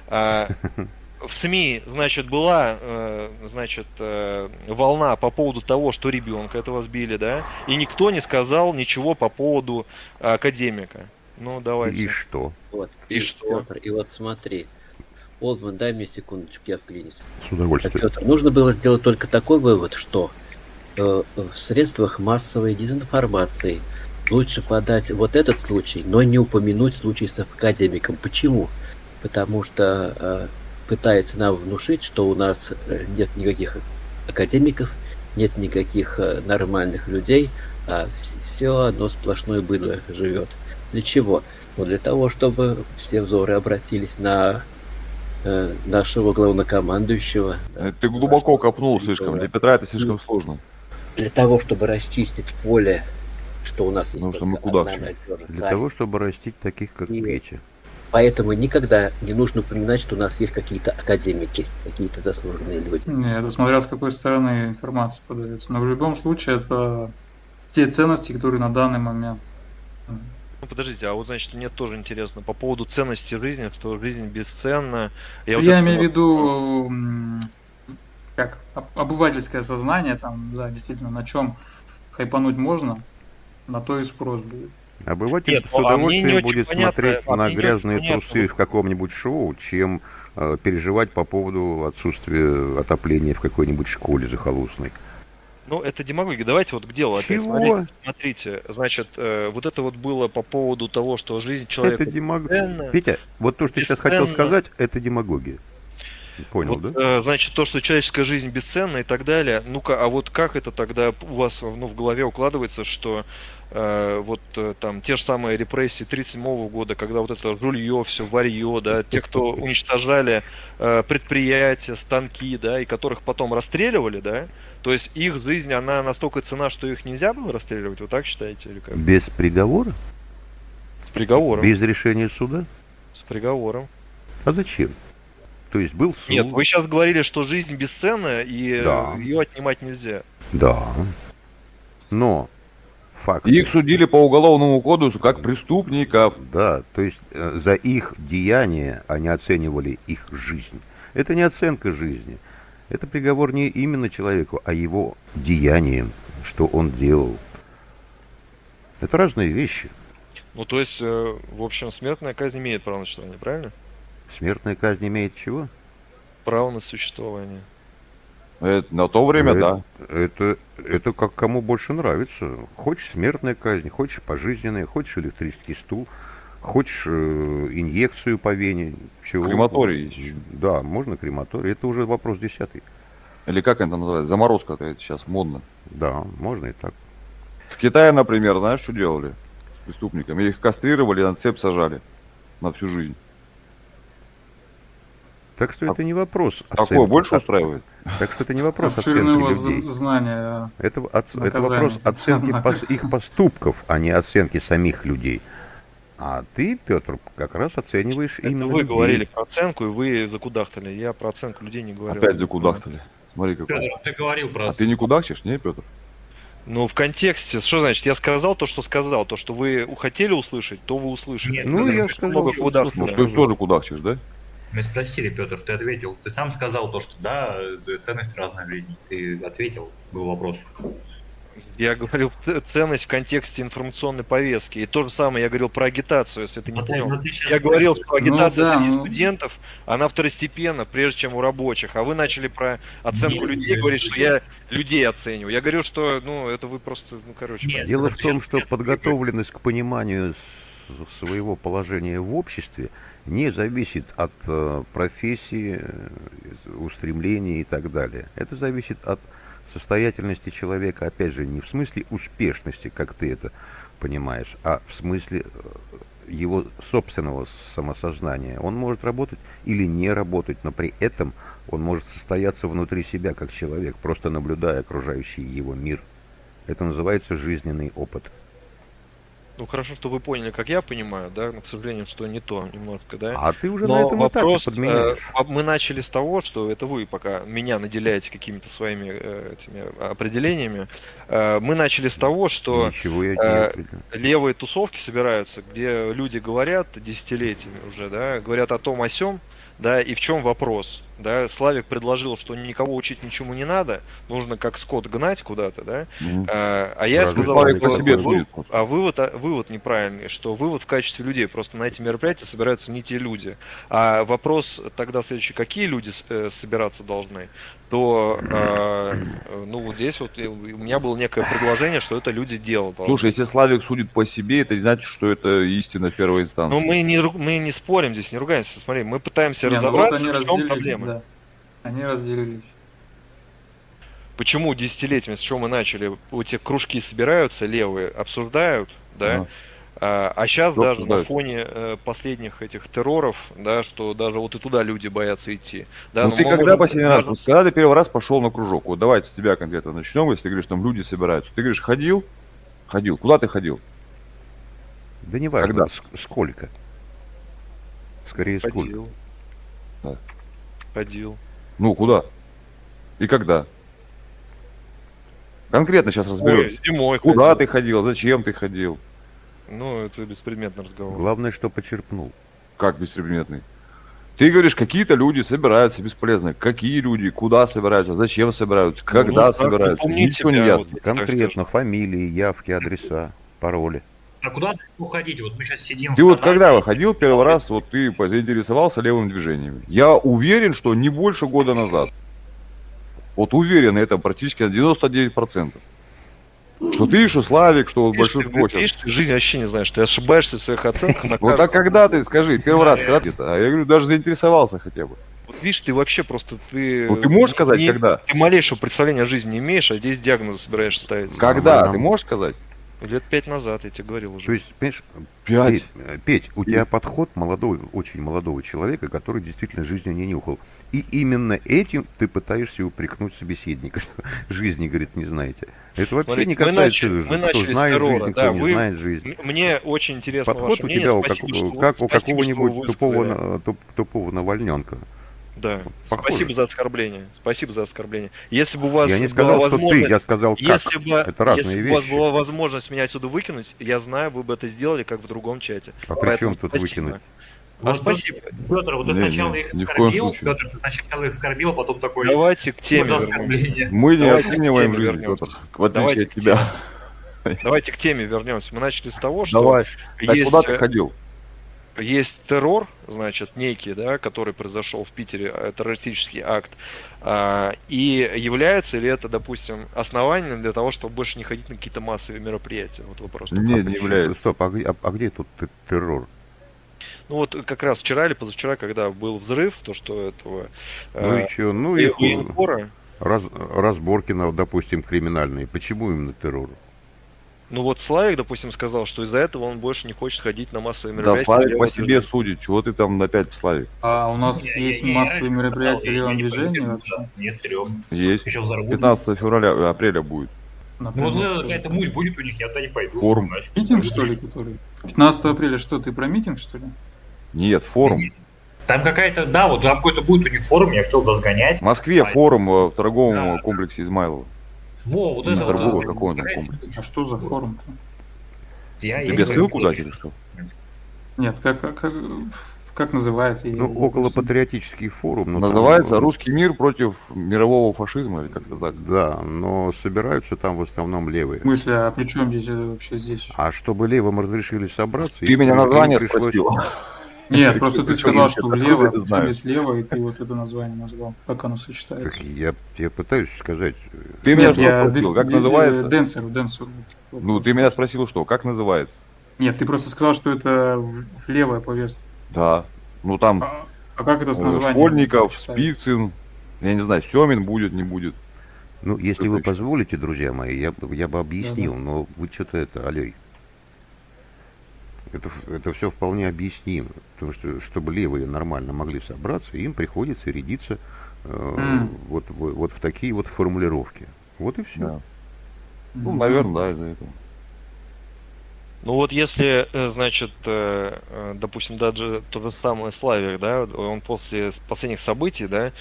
а, в СМИ, значит, была, э, значит, э, волна по поводу того, что ребенка этого сбили, да, и никто не сказал ничего по поводу академика. Ну, давайте. И что? Вот. И что? Пётр, и вот смотри. Олдман, дай мне секундочку, я вклинюсь. С Так, удовольствием. Петр, нужно было сделать только такой вывод, что э, в средствах массовой дезинформации лучше подать вот этот случай, но не упомянуть случай с академиком. Почему? Потому что э, пытается нам внушить, что у нас э, нет никаких академиков, нет никаких э, нормальных людей, а все одно сплошное быдло живет. Для чего? Ну, для того, чтобы все взоры обратились на э, нашего главнокомандующего. Э, Ты глубоко копнул слишком. Для Петра это слишком сложно. для того, чтобы расчистить поле, что у нас есть Потому что мы куда одна к чему? надежда, Для того, чтобы растить таких, как И- Петя. Поэтому никогда не нужно упоминать, что у нас есть какие-то академики, какие-то заслуженные люди. Не, это смотря с какой стороны информация подается. Но в любом случае это те ценности, которые на данный момент. Ну, подождите, а вот, значит, мне тоже интересно по поводу ценности жизни, что жизнь бесценна. Я, Я, вот имею в вот- виду как об- обывательское сознание, там, да, действительно, на чем хайпануть можно, на то и спрос будет. Обыватель Нет, с ну, а удовольствием будет понятно, смотреть а на грязные понятно, трусы в каком-нибудь шоу, чем э, переживать по поводу отсутствия отопления в какой-нибудь школе захолустной. Ну, это демагогия. Давайте вот к делу опять. Чего? Смотрите, смотрите, значит, э, вот это вот было по поводу того, что жизнь человека... это демагогия. Петя, вот то, что ты сейчас хотел сказать, это демагогия. Понял, Вот, да? э, значит, то, что человеческая жизнь бесценна и так далее. Ну-ка, а вот как это тогда у вас ну, в голове укладывается, что вот э, там те же самые репрессии 37 года, когда вот это жулье, все варье, да, те, кто уничтожали э, предприятия, станки, да, и которых потом расстреливали, да, то есть их жизнь, она настолько цена, что их нельзя было расстреливать, вы так считаете, или как? Без приговора? С приговором. Без решения суда? С приговором. А зачем? То есть был суд. Нет, вы сейчас говорили, что жизнь бесценна, и Да. ее отнимать нельзя. Да. Но факт. Их судили по уголовному кодексу как преступников. Да, то есть э, за их деяния они оценивали их жизнь. Это не оценка жизни. Это приговор не именно человеку, а его деяниям, что он делал. Это разные вещи. Ну, то есть, э, в общем, смертная казнь имеет право на существование, правильно? Смертная казнь имеет чего? Право на существование. Это на то время, Ну, да. Это, это как кому больше нравится. Хочешь смертная казнь, хочешь пожизненная, хочешь электрический стул, хочешь э, инъекцию по вене. Чего Крематорий еще. Да, можно крематорий. Это уже вопрос десятый. Или как это называется? Заморозка это сейчас модно. Да, можно и так. В Китае, например, знаешь, что делали с преступниками? Их кастрировали, на цепь сажали на всю жизнь. Так что это не вопрос. Такое больше А- устраивает? Так что это не вопрос Обширные у оценки вас людей. знания. Это, оц- это наказаний. вопрос оценки пос- их поступков, а не оценки самих людей. А ты, Петр, как раз оцениваешь Это именно вы людей. говорили про оценку, и вы закудахтали. Я про оценку людей не говорил. Опять закудахтали. Смотри, какой. Петр, ты говорил про... А ты не кудахчешь, не, Петр? Ну, в контексте, что значит? Я сказал то, что сказал. То, что вы хотели услышать, то вы услышали. Нет, Ну, Петр, я сказал, много что куда Ну, ты тоже кудахчешь, да? Мы спросили, Петр, ты ответил. Ты сам сказал то, что да, э, ценность разная в жизни. Ты ответил, был вопрос. Я говорил ценность в контексте информационной повестки. И то же самое я говорил про агитацию, если ты не ты- понял. но ты Я говорил, что агитация да, среди ну. студентов, она второстепенна, прежде чем у рабочих. А вы начали про оценку Нет, людей говорить, что я людей оцениваю. Я говорю, что, ну, это вы просто, ну, короче. Нет. Дело в том, что подготовленность к пониманию своего положения в обществе не зависит от э, профессии, э, устремлений и так далее. Это зависит от состоятельности человека, опять же, не в смысле успешности, как ты это понимаешь, а в смысле э, его собственного самосознания. Он может работать или не работать, но при этом он может состояться внутри себя как человек, просто наблюдая окружающий его мир. Это называется жизненный опыт. Ну, хорошо, что вы поняли, как я понимаю, да, но, к сожалению, что не то немножко, да. А ты уже Но на этом вопрос, этапе подменяешь. э, мы начали с того, что это вы пока меня наделяете какими-то своими э, этими определениями. Э, мы начали с того, что Ничего я э, левые тусовки собираются, где люди говорят десятилетиями уже, да, говорят о том, о сём, да, и в чем вопрос, да, Славик предложил, что никого учить ничему не надо, нужно как скот гнать куда-то, да, Мгм. а, а я Разве сказал, Славик по себе вы- судит просто. а вывод, а, вывод неправильный, что вывод в качестве людей, просто на эти мероприятия собираются не те люди. А вопрос тогда следующий, какие люди э, собираться должны, то, э, ну, вот здесь вот у меня было некое предложение, что это люди делают. Слушай, если Славик судит по себе, это не значит, что это истина первой инстанции. Ну, мы не, мы не спорим здесь, не ругаемся, смотри, мы пытаемся Не, ну вот разобраться, они в чем проблема. Они разделились. Почему десятилетиями, с чего мы начали, эти кружки собираются, левые, обсуждают, да. А, а сейчас Что даже на обсуждают? фоне э, последних этих терроров, да, что даже вот и туда люди боятся идти. Да, ну ты когда можем последний раз, вот когда ты первый раз пошел на кружок, вот давайте с тебя конкретно начнем, если ты говоришь, там люди собираются. Ты говоришь, ходил? Ходил. Куда ты ходил? Да не важно, когда? ск- сколько. Скорее, сколько. Ходил. Да. Ходил. Ну, куда? И когда? Конкретно сейчас Ой, разберемся. зимой Куда ходил. ты ходил? Зачем ты ходил? Ну, это беспредметный разговор. Главное, что почерпнул. Как беспредметный? Ты говоришь, какие-то люди собираются бесполезно. Какие люди? Куда собираются? Зачем собираются? Когда ну, собираются? Ничего не ясно. вот. Конкретно фамилии, явки, адреса, пароли. А куда ты уходить? Вот мы сейчас сидим... Ты вот когда выходил первый раз, вот ты заинтересовался левым движением. Я уверен, что не больше года назад. Вот уверен, это практически на 99%. Что ты, что Славик, что вот Видишь, ты, видишь, ты жизнь вообще не знаешь, ты ошибаешься в своих оценках на Вот а когда ты, скажи, первый раз, когда ты, а я говорю, даже заинтересовался хотя бы. Вот видишь, ты вообще просто ты. Ну, ты можешь сказать, не- когда? Ты малейшего представления о жизни не имеешь, а здесь диагнозы собираешься ставить. Когда? Ты можешь сказать? Лет пять назад, я тебе говорил уже. То есть, понимаешь, Пять. Петь, э, Петь, у тебя подход молодого, очень молодого человека, который действительно жизнью не нюхал. И именно этим ты пытаешься упрекнуть собеседника, что жизни, говорит, не знаете. Это вообще Смотрите, не мы касается начали- жизни. мы начали знает террора, жизнь, да, кто не вы- знает жизнь. Мне очень интересно Подход ваше у мнение. тебя у Спасибо, как, что- как у какого-нибудь тупого, на- туп- тупого навальненка. Да. Похоже. Спасибо за оскорбление. Спасибо за оскорбление. Если бы у вас Я не была сказал, что ты, возможность- я сказал, как. Если бы, Это разные если бы у вас вещи. была возможность меня отсюда выкинуть, я знаю, вы бы это сделали, как в другом чате. А при чем тут спасибо. выкинуть? А Вот спасибо. Петр, вот ты Не, сначала не, их оскорбил. Петр, ты сначала их оскорбил, а потом такой, Давайте к «Ну, теме. Мы не Давайте оцениваем жизнь, вернемся. Петр, в отличие Давайте от к тебя. Давайте к теме вернемся. Мы начали с того, что Давай. Так есть, куда ты э, ходил? Есть террор, значит, некий, да, который произошел в Питере, э, террористический акт, а, и является ли это, допустим, основанием для того, чтобы больше не ходить на какие-то массовые мероприятия? Вот вопрос. Не, А не является. Стоп, а, а- а где тут террор? Ну вот как раз вчера или позавчера, когда был взрыв, то что этого Ну э, и что? Ну и- и раз, разборки, допустим, криминальные. Почему именно террор? Ну вот Славик, допустим, сказал, что из-за этого он больше не хочет ходить на массовые Да, мероприятия. Славик левого по себе движения. судит. Чего ты там опять Славик? А у нас Не, есть не, не, массовые я мероприятия в я левом не движении вообще. Есть. Еще взорвут. 15 февраля, апреля будет. Ну вот Например, что какая-то муть будет у них, я туда не пойду. Форум. Нафиг. Митинг, что ли, который? 15 апреля что, ты про митинг, что ли? Нет, форум. Там какая-то, да, вот там какой-то будет у них форум, я хотел туда сгонять. В Москве А, форум э, в торговом Да. комплексе Измайлова. Во, вот Не это торговый, вот. какой он там Какая- комплекс? А что за форум-то? Я, я Тебе ссылку дать или что? Нет, как, как, как, как называется? Ну, около патриотический форум. но там, Называется э, «Русский мир против мирового фашизма» или как-то так. Да, но собираются там в основном левые. В смысле, а при чем здесь это вообще здесь? А чтобы левым разрешили собраться... Ты меня название пришлось- спросил. Нет, просто ты сказал, что влево, здесь лево, и ты вот это название назвал. Как оно сочетается? Я, я пытаюсь сказать... Ты меня Нет, что я спросил? Как называется? Денсер, денсер. Ну, ты меня спросил, что? Как называется? Нет, ты просто сказал, что это левое поверстие. Да. Ну, там А, а как это с э, названием? Школьников? Спицын, я не знаю, Семин будет, не будет. Ну, если вы позволите, друзья мои, я, бы- я бы объяснил, но вы что-то это, алей. Это, это все вполне объяснимо. Потому что, чтобы левые нормально могли собраться, им приходится рядиться э, вот, вот, вот в такие вот формулировки. Вот и все. Да. Ну, наверное, да, из-за этого. Ну вот если, э, значит, э, э, допустим, даже тот же самый Славик, да, он после последних событий, да,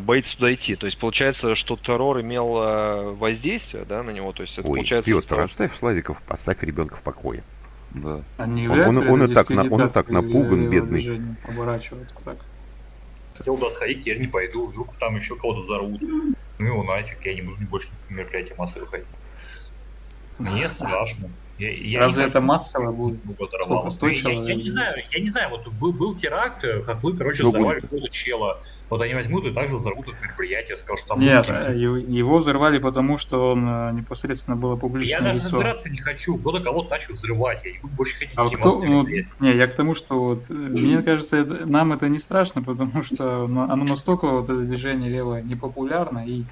боится туда идти. То есть получается, что террор имел воздействие, да, на него. То есть это Ой, получается... Петр, что- оставь Славиков, оставь ребенка в покое. Да. А не Он- он- он и так на- он и так напуган, бедный. Оборачиваться так. Хотел туда сходить, теперь не пойду, вдруг там еще кого-то взорвут. Ну его нафиг, я не буду больше мероприятия массовые ходить. Мне страшно. Я, я Разве это хочу, массово будет? Сколько, сто Я- я, человек? я не знаю, я не знаю, вот был, был теракт, э, хохлы, короче, Что взорвали какого-то чела. Вот они возьмут и также взорвут это мероприятие, скажут, что там Нет, русские. э, его взорвали, потому что он э, непосредственно было Я публичное даже лицо. разбираться не хочу. Кто-то кого-то начал взрывать. Я не буду больше ходить А кто, ну, не, я к тому, что вот, э, мне кажется, это- нам это не страшно, потому что оно настолько вот это движение левое непопулярно, и,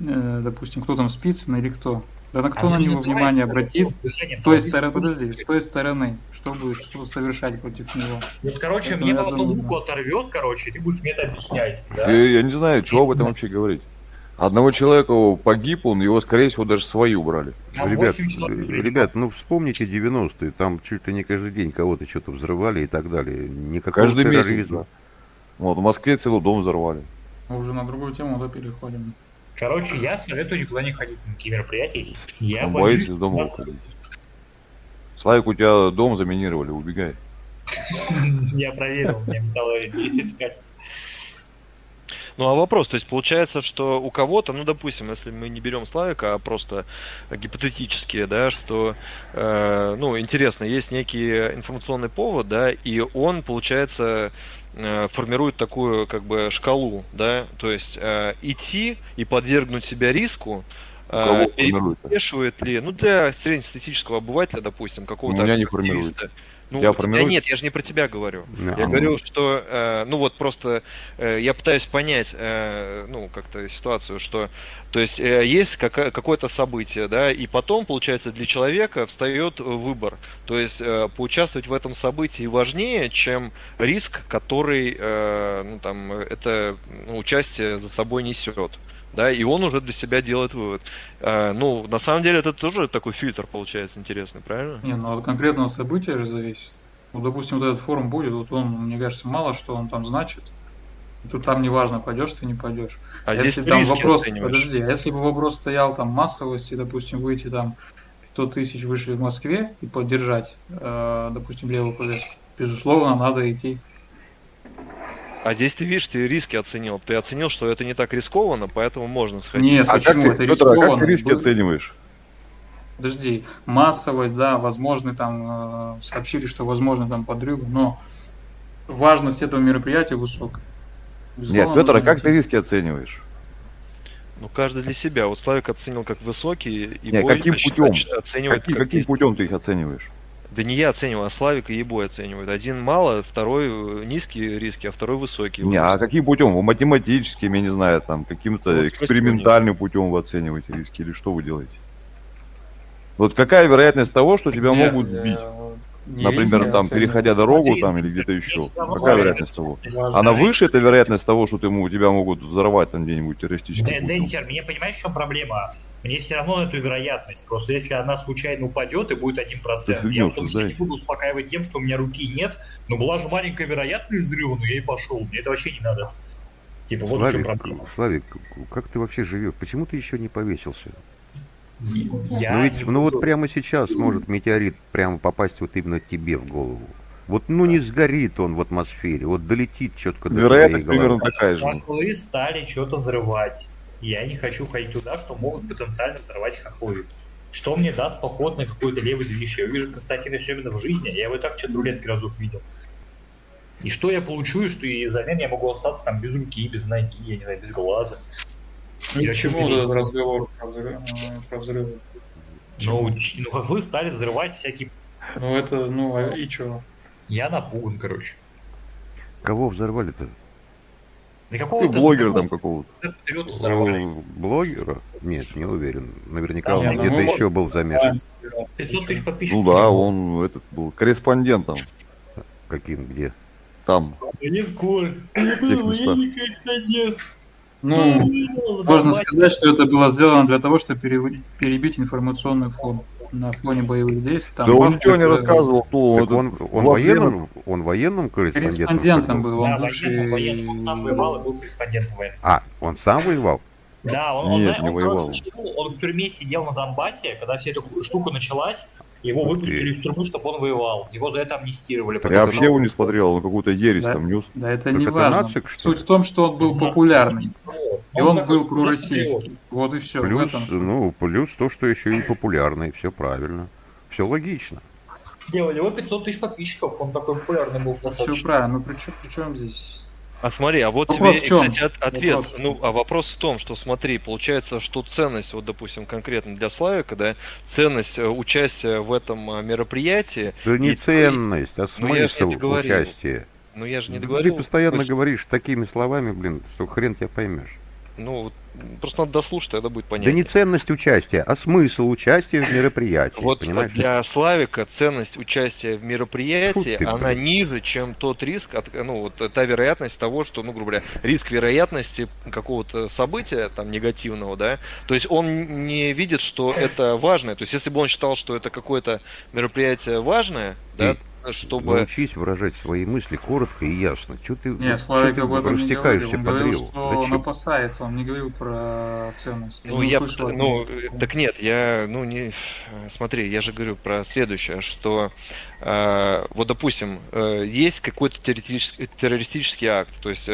э, допустим, кто там Спицын или кто, да на кто Оно на не него внимание обратит, с той стороны, подожди, с той стороны, что будет, что совершать против него. Вот, короче, мне одну думаю, букву да. оторвет, короче, ты будешь мне это объяснять. да? Я, я не знаю, чего об этом вообще говорить. Одного человека погиб, он его, скорее всего, даже свои убрали. Там ребят, 8 человек э, ребят, ну вспомните 90-е, там чуть ли не каждый день кого-то что-то взрывали и так далее. Никакого Каждый месяц. терроризма. да. Вот, в Москве целый дом взорвали. Мы уже на другую тему да, переходим. Короче, я советую никуда не ходить на такие мероприятия. Я Он боюсь. из дома выходить. Славик, у тебя дом заминировали, убегай. Я проверил, мне металлурги искать. Ну а вопрос, то есть получается, что у кого-то, ну допустим, если мы не берем Славика, а просто гипотетически, да, что, э, ну интересно, есть некий информационный повод, да, и он, получается, формирует такую как бы шкалу, да, то есть э, идти и подвергнуть себя риску, э, формирует? перевешивает ли, ну для среднестатистического обывателя, допустим, какого-то не активиста, Ну, Я формирую- нет, я же не про тебя говорю. Да. Я говорю, что, э, ну вот просто э, я пытаюсь понять, э, ну как-то ситуацию, что, то есть э, есть кака- какое-то событие, да, и потом, получается, для человека встает выбор. То есть э, поучаствовать в этом событии важнее, чем риск, который, э, ну там, это ну, участие за собой несет. Да, и он уже для себя делает вывод. Э, ну, на самом деле, это тоже такой фильтр получается интересный, правильно? Не, ну от конкретного события же зависит. Ну, допустим, вот этот форум будет, вот он, мне кажется, мало что он там значит. Тут там неважно, пойдешь ты, не пойдешь. А если там вопрос, оцениваешь. подожди, а если бы вопрос стоял там массовости, допустим, выйти там 500 тысяч вышли в Москве и поддержать, э, допустим, левую повестку, безусловно, надо идти. А здесь ты видишь, ты риски оценил. Ты оценил, что это не так рискованно, поэтому можно сходить. Нет, А как почему ты, это Петр, а как рискованно? ты риски Был- оцениваешь? Подожди, массовость, да, возможно, там э, сообщили, что возможно там подрывы, но важность этого мероприятия высокая. Нет, Безусловно, Петр, а как идти. ты риски оцениваешь? Ну, каждый для себя. Вот Славик оценил как высокие, и Не, Бой, каким значит, путем? оч- оценивает Каким, как каким путем ты их оцениваешь? Да не я оцениваю, а Славик и Ебой оценивают. Один мало, второй э, низкие риски, а второй высокие. Не, Вот а каким путем? Вы математическим, я не знаю, там, Ну, каким-то в смысле, экспериментальным путем вы оцениваете риски или что вы делаете? Вот какая вероятность того, что тебя Нет, могут э, бить? Не Например, а там, переходя дорогу Смотри, там или где-то еще. Какая вероятность того? Она выше, это вероятность того, что ты, ему- тебя могут взорвать там где-нибудь путем? Денчер, мне понимаешь, в чем проблема? Мне все равно эту вероятность. Просто если она случайно упадет и будет 1%, Ты фигню я потом себя не буду успокаивать тем, что у меня руки нет. Но была же маленькая вероятность взрыва, но я и пошел. Мне это вообще не надо. Типа, вот в чем Славик, проблема. Славик, как ты вообще живешь? Почему ты еще не повесился? Я ну ведь, ну вот прямо сейчас может метеорит прямо попасть вот именно тебе в голову. Вот ну не сгорит он в атмосфере, вот долетит четко до Вероятность примерно такая же. Хохлы стали что-то взрывать. Я не хочу ходить туда, что могут потенциально взорвать хохлы. Что мне даст поход на какой-то левый движ? Я увижу Константина Семина в жизни, я его и так что-то рулетки разок видел. И что я получу, и что и взамен я могу остаться там без руки, без ноги, я не знаю, без глаза. Ну, И к чему этот разговор про взрыв- э, про взрывы? Ну, ну, хохлы стали взрывать всякие... Ну это, ну а и чё? Я напуган, короче. Кого взорвали-то? Да Ты какого-то... блогера там какого-то. Ну, Блогера? Нет, не уверен. Наверняка Да, он ну, где-то можем- еще был замешан. 500 тысяч подписчиков. Ну да, он этот был корреспондентом. Каким, где? Там. Линкольн. В тех местах. никогда нет. Ну, можно сказать, что это было сделано для того, чтобы пере- перебить информационный фон на фоне боевых действий. Там Да он ничего не рассказывал, кто Так этот он, он главный- военным, он военным корреспондентом? Корреспондентом был? он Да, бывший... военным, военным. Он сам воевал и был корреспондентом военным. А, он сам воевал? Да, он, он, Нет, зна- не он, воевал. он в тюрьме сидел на Донбассе, когда вся эта штука началась, его выпустили из тюрьмы, чтобы он воевал. Его за это амнистировали. Я вообще его не смотрел, он какую-то ересь Да. там нес. Да это Так не это важно. нацик, что Суть ли? в том, что он был популярный. И он такой был пророссийский. Вот и все. в Плюс, ну, плюс то, что еще и популярный, все правильно. Все логично. У него 500 тысяч подписчиков, он такой популярный был Все правильно. Ну при чем, при чем здесь? А смотри, а вот Вопрос тебе, в кстати, от- ответ. Вопрос ну, а вопрос в том, что смотри, получается, что ценность, вот, допустим, конкретно для Славика, да, ценность э, участия в этом э, мероприятии, Да не И- ценность, а Ну, смысл договорил. участия. ну я же не Ты договорил. постоянно смысл. говоришь такими словами, блин, что хрен тебя поймешь. Ну, вот, просто надо дослушать, тогда будет Да понятно. не ценность участия, а смысл участия в мероприятии, Вот понимаешь? для Славика ценность участия в мероприятии, ты, она блин. ниже, чем тот риск, от, ну вот та вероятность того, что, ну грубо говоря, риск вероятности какого-то события там негативного, да, то есть он не видит, что это важное, то есть если бы он считал, что это какое-то мероприятие важное, да, чтобы Научись выражать свои мысли коротко и ясно. Чего ты, Не, вот Славик чё ты об этом не говорил. Он по говорил, древу? что Да он опасается, он не говорил про ценность. Ну, не я, от ну, такого. так нет, я, ну, не, смотри, я же говорю про следующее, что, э, вот, допустим, э, есть какой-то террористический, террористический акт, то есть э,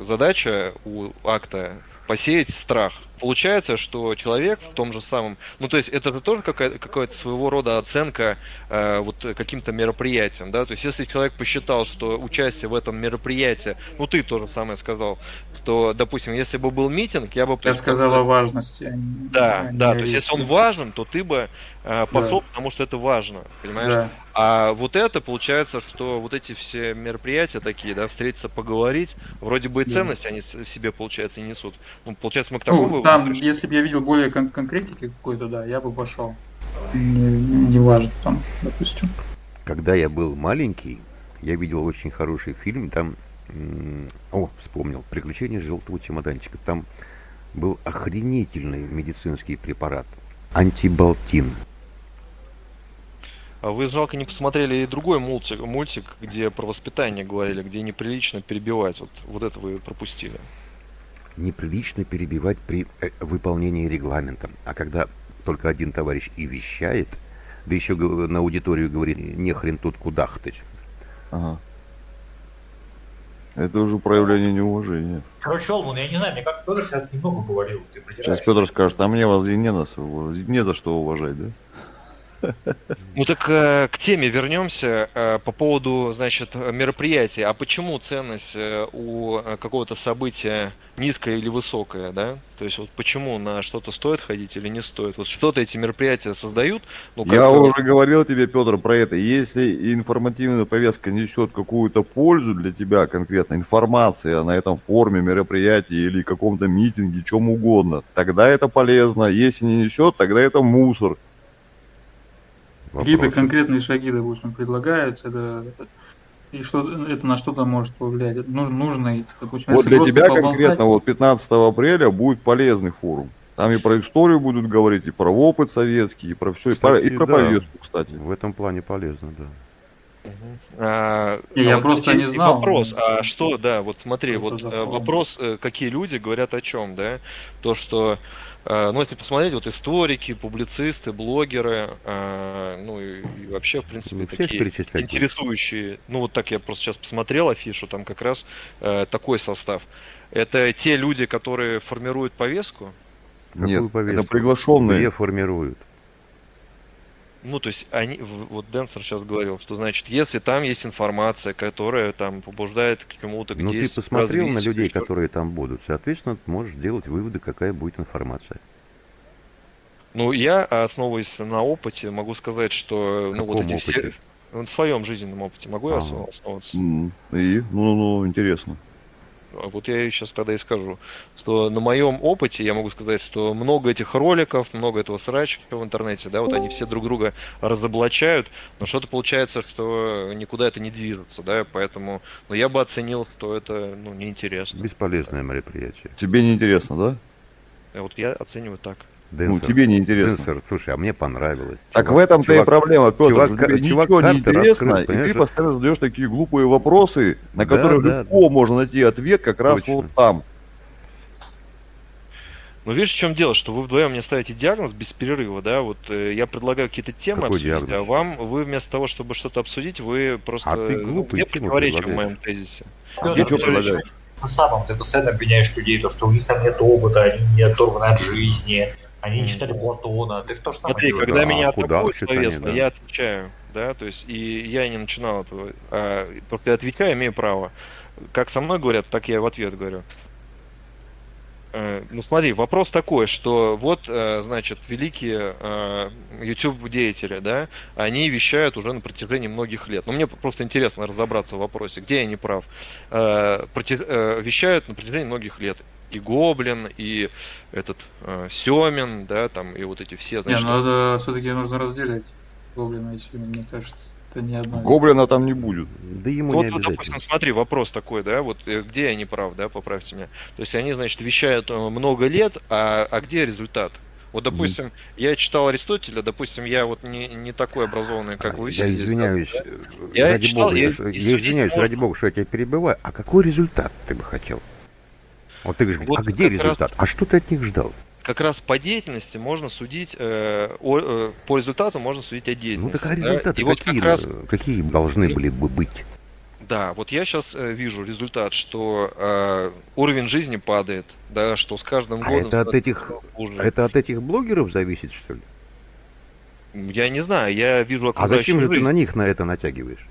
э, задача у акта посеять страх. Получается, что человек в том же самом, ну, то есть это же тоже какая- какая-то своего рода оценка э, вот каким-то мероприятием, да, то есть если человек посчитал, что участие в этом мероприятии, ну, ты тоже самое сказал, что, допустим, если бы был митинг, я бы Я сказал о важности. а да, а да, то есть если он важен, то ты бы э, пошел, потому что это важно, понимаешь? Да. А вот это получается, что вот эти все мероприятия такие, да, встретиться, поговорить, вроде бы и ценность они в себе, получается, и несут. Ну, получается, мы к такому Ну, там, пришли. если бы я видел более кон- конкретики какой-то, да, я бы пошел. Не, не важно, там, допустим. Когда я был маленький, я видел очень хороший фильм. Там, о, вспомнил, «Приключения желтого чемоданчика». Там был охренительный медицинский препарат. Антибалтин. А вы, жалко, не посмотрели и другой мультик, мультик, где про воспитание говорили, где неприлично перебивать. Вот, вот это вы пропустили. Неприлично перебивать при э, выполнении регламента. А когда только один товарищ и вещает, да еще на аудиторию говорит, не хрен тут кудахтать. Ага. Это уже проявление неуважения. Короче, Олман, я не знаю, мне кажется, тоже сейчас немного говорил. Ты Сейчас. Петр скажет, а мне вас и не, нас, не за что уважать, да? Ну так э, к теме вернемся э, по поводу, значит, мероприятия. А почему ценность э, у э, какого-то события низкая или высокая, да? То есть вот почему на что-то стоит ходить или не стоит? Вот что-то эти мероприятия создают. Ну, как Я уже говорил тебе, Петр, про это. Если информативная повестка несет какую-то пользу для тебя, конкретно информация на этом форуме, мероприятии или каком-то митинге, чем угодно, тогда это полезно. Если не несет, тогда это мусор. Какие-то Вопросы? конкретные шаги, допустим, предлагаются, это, и что это на что-то может повлиять. Нужно, нужно допустим, Вот для тебя поболтать, конкретно вот 15 апреля будет полезный форум. Там и про историю будут говорить, и про опыт советский, и про все, и про, и Кстати, про да. повестку, кстати. В этом плане полезно, да. А, Не, а я вот просто и- не и знал. Вопрос, а что, да, вот смотри, вот это за э, вопрос, э, какие люди говорят о чем, да? То, что, э, ну, если посмотреть, вот историки, публицисты, блогеры, э, ну, и, и вообще, в принципе, всех такие интересующие, ну, вот так я просто сейчас посмотрел афишу, там как раз э, такой состав. Это те люди, которые формируют повестку, Какую Нет, это повестку? приглашенные. Где формируют? Ну, то есть они, вот Денсер сейчас говорил, что значит, если там есть информация, которая там побуждает к чему-то, Ну, ты посмотрел на людей, ещё- которые там будут. Соответственно, ты можешь делать выводы, какая будет информация. Ну, я, основываясь на опыте, могу сказать, что, ну, вот эти все... опыте? В своем жизненном опыте могу я Ага. основ- основываться? И, ну, ну, интересно. А Вот я сейчас тогда и скажу, что на моем опыте я могу сказать, что много этих роликов, много этого срача в интернете, да, вот они все друг друга разоблачают, но что-то получается, что никуда это не движется, да, поэтому, ну, я бы оценил, что это, ну, неинтересно. Бесполезное мероприятие. Тебе не интересно, да? А Вот я оцениваю так. Ну, Денсер, тебе не интересно. Денсер, слушай, а мне понравилось. Так Чувак- в этом-то и проблема, Петр. чувак- что тебе чувак ничего не интересно, открыл, и ты постоянно задаешь такие глупые вопросы, на Да, которые да. легко можно найти ответ как раз Точно. вот там. Но видишь, в чем дело, что вы вдвоем мне ставите диагноз без перерыва, да, вот э, я предлагаю какие-то темы Какой обсудить, а диагноз? вам, вы вместо того, чтобы что-то обсудить, вы просто... А ты ну, глупые где противоречие в моем тезисе? Пётр, Ты что предлагаешь? Тем самым ты постоянно обвиняешь людей, то, что у них там нет опыта, они не оторваны от жизни, они не читали Платона. Ты что же самое Смотри, когда да, меня атакуют словесно, да. я отвечаю, да, то есть, и я не начинал этого, а, просто я отвечаю, имею право. Как со мной говорят, так я и в ответ говорю. Э, Ну смотри, вопрос такой, что вот, э, значит, великие э, YouTube-деятели, да, они вещают уже на протяжении многих лет. Но мне просто интересно разобраться в вопросе, где я не прав. Вещают на протяжении многих лет. И Гоблин, и этот э, Семин, да, там, и вот эти все, Не, значит, ну это все-таки нужно разделять Гоблина и Сюна, мне кажется. Это не одно. Гоблина там не будет. Да ему Вот, не вот, допустим, смотри, вопрос такой, да, вот э, где я не прав, да, поправьте меня. То есть они, значит, вещают э, много лет, а, а где результат? Вот, допустим, я читал Аристотеля, допустим, я вот не, не такой образованный, как вы. Я извиняюсь, да? Я ради читал, бога, я- я, извиняюсь, можно. ради бога, что я тебя перебиваю. А какой результат ты бы хотел? Вот ты говоришь, Вот а где как раз- результат? А что ты от них ждал? Как раз по деятельности можно судить, э, о- э, по результату можно судить о Ну деятельности. так а да. результаты И вот какие, как раз э, какие должны были бы быть? Да, вот я сейчас вижу результат, что э, уровень жизни падает, да, что с каждым А годом это от этих, хуже. это от этих блогеров зависит, что ли? Я не знаю, я вижу А окружающую зачем же ты жизнь. на них на это натягиваешь?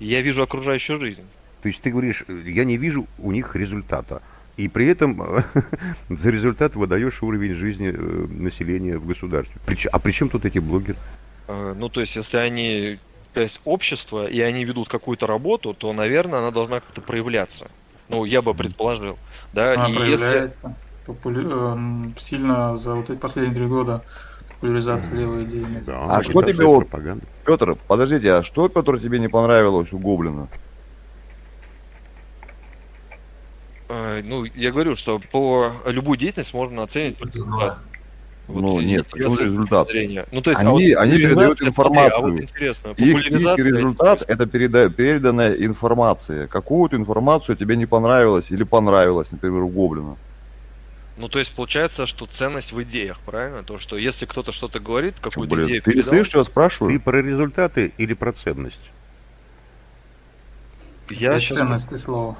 Я вижу окружающую жизнь. То есть ты говоришь, э, я не вижу у них результата. И при этом э, за результат выдаешь уровень жизни э, населения в государстве. А при чем тут эти блогеры? Э, Ну, то есть, если они часть общества, и они ведут какую-то работу, то, наверное, она должна как-то проявляться. Ну, я бы предположил. Да? Она и если... проявляется популя- эм, сильно за вот эти последние три года популяризация левой идеи. Да, А что тебе. Петр, подождите, а что, Петр, тебе не понравилось у Гоблина? Э, Ну, я говорю, что по любую деятельность можно оценить по результату. Ну, я- нет, почему результат? зрения. Ну, то есть, Они- а вот они передают популяризация, смотри, А вот информацию. интересно, Их, их результат – это переда- переданная информация. Какую-то информацию тебе не понравилось или понравилось, например, у Гоблина. Ну, то есть, получается, что ценность в идеях, правильно? То, что если кто-то что-то говорит, какую-то блин, идею ты не передал, слышишь, что я Ты спрашиваю? про результаты или про ценность? я Это щас- ценности слова.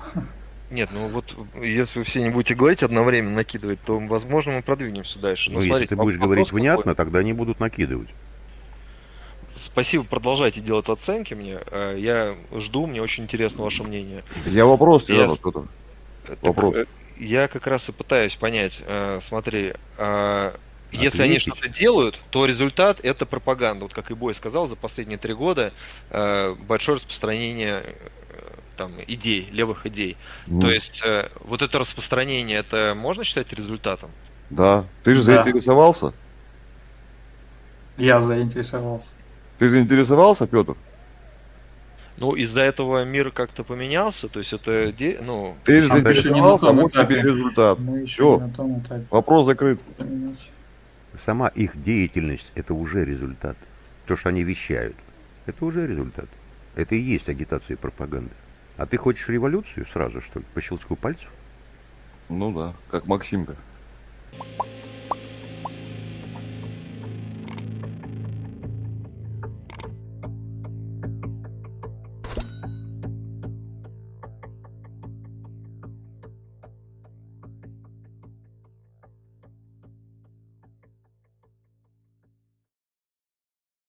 Нет, ну вот, если вы все не будете говорить одновременно, накидывать, то, возможно, мы продвинемся дальше. Ну, Но если смотрите, ты будешь вопрос говорить какой. внятно, тогда они будут накидывать. Спасибо, продолжайте делать оценки мне. Э, Я жду, мне очень интересно ваше мнение. Я вопрос тебе Я- задал. Так, Вопрос. э, Я как раз и пытаюсь понять. э, Смотри, если они что-то делают, то результат это пропаганда. Вот как и Бой сказал, за последние три года большое распространение там идей, левых идей. Ну, То есть э, вот это распространение, это можно считать результатом? Да. Ты же Да. заинтересовался? Я заинтересовался. Ты заинтересовался, Петр? Ну, из-за этого мир как-то поменялся, то есть это, де- ну, Ты же А, заинтересовался, том вот тебе результат. Мы еще Всё. не на том этапе. Вопрос закрыт. Сама их деятельность – это уже результат. То, что они вещают, это уже результат. Это и есть агитация и пропаганда. А ты хочешь революцию сразу, что ли, по щелчку пальцев? Ну да, как Максимка.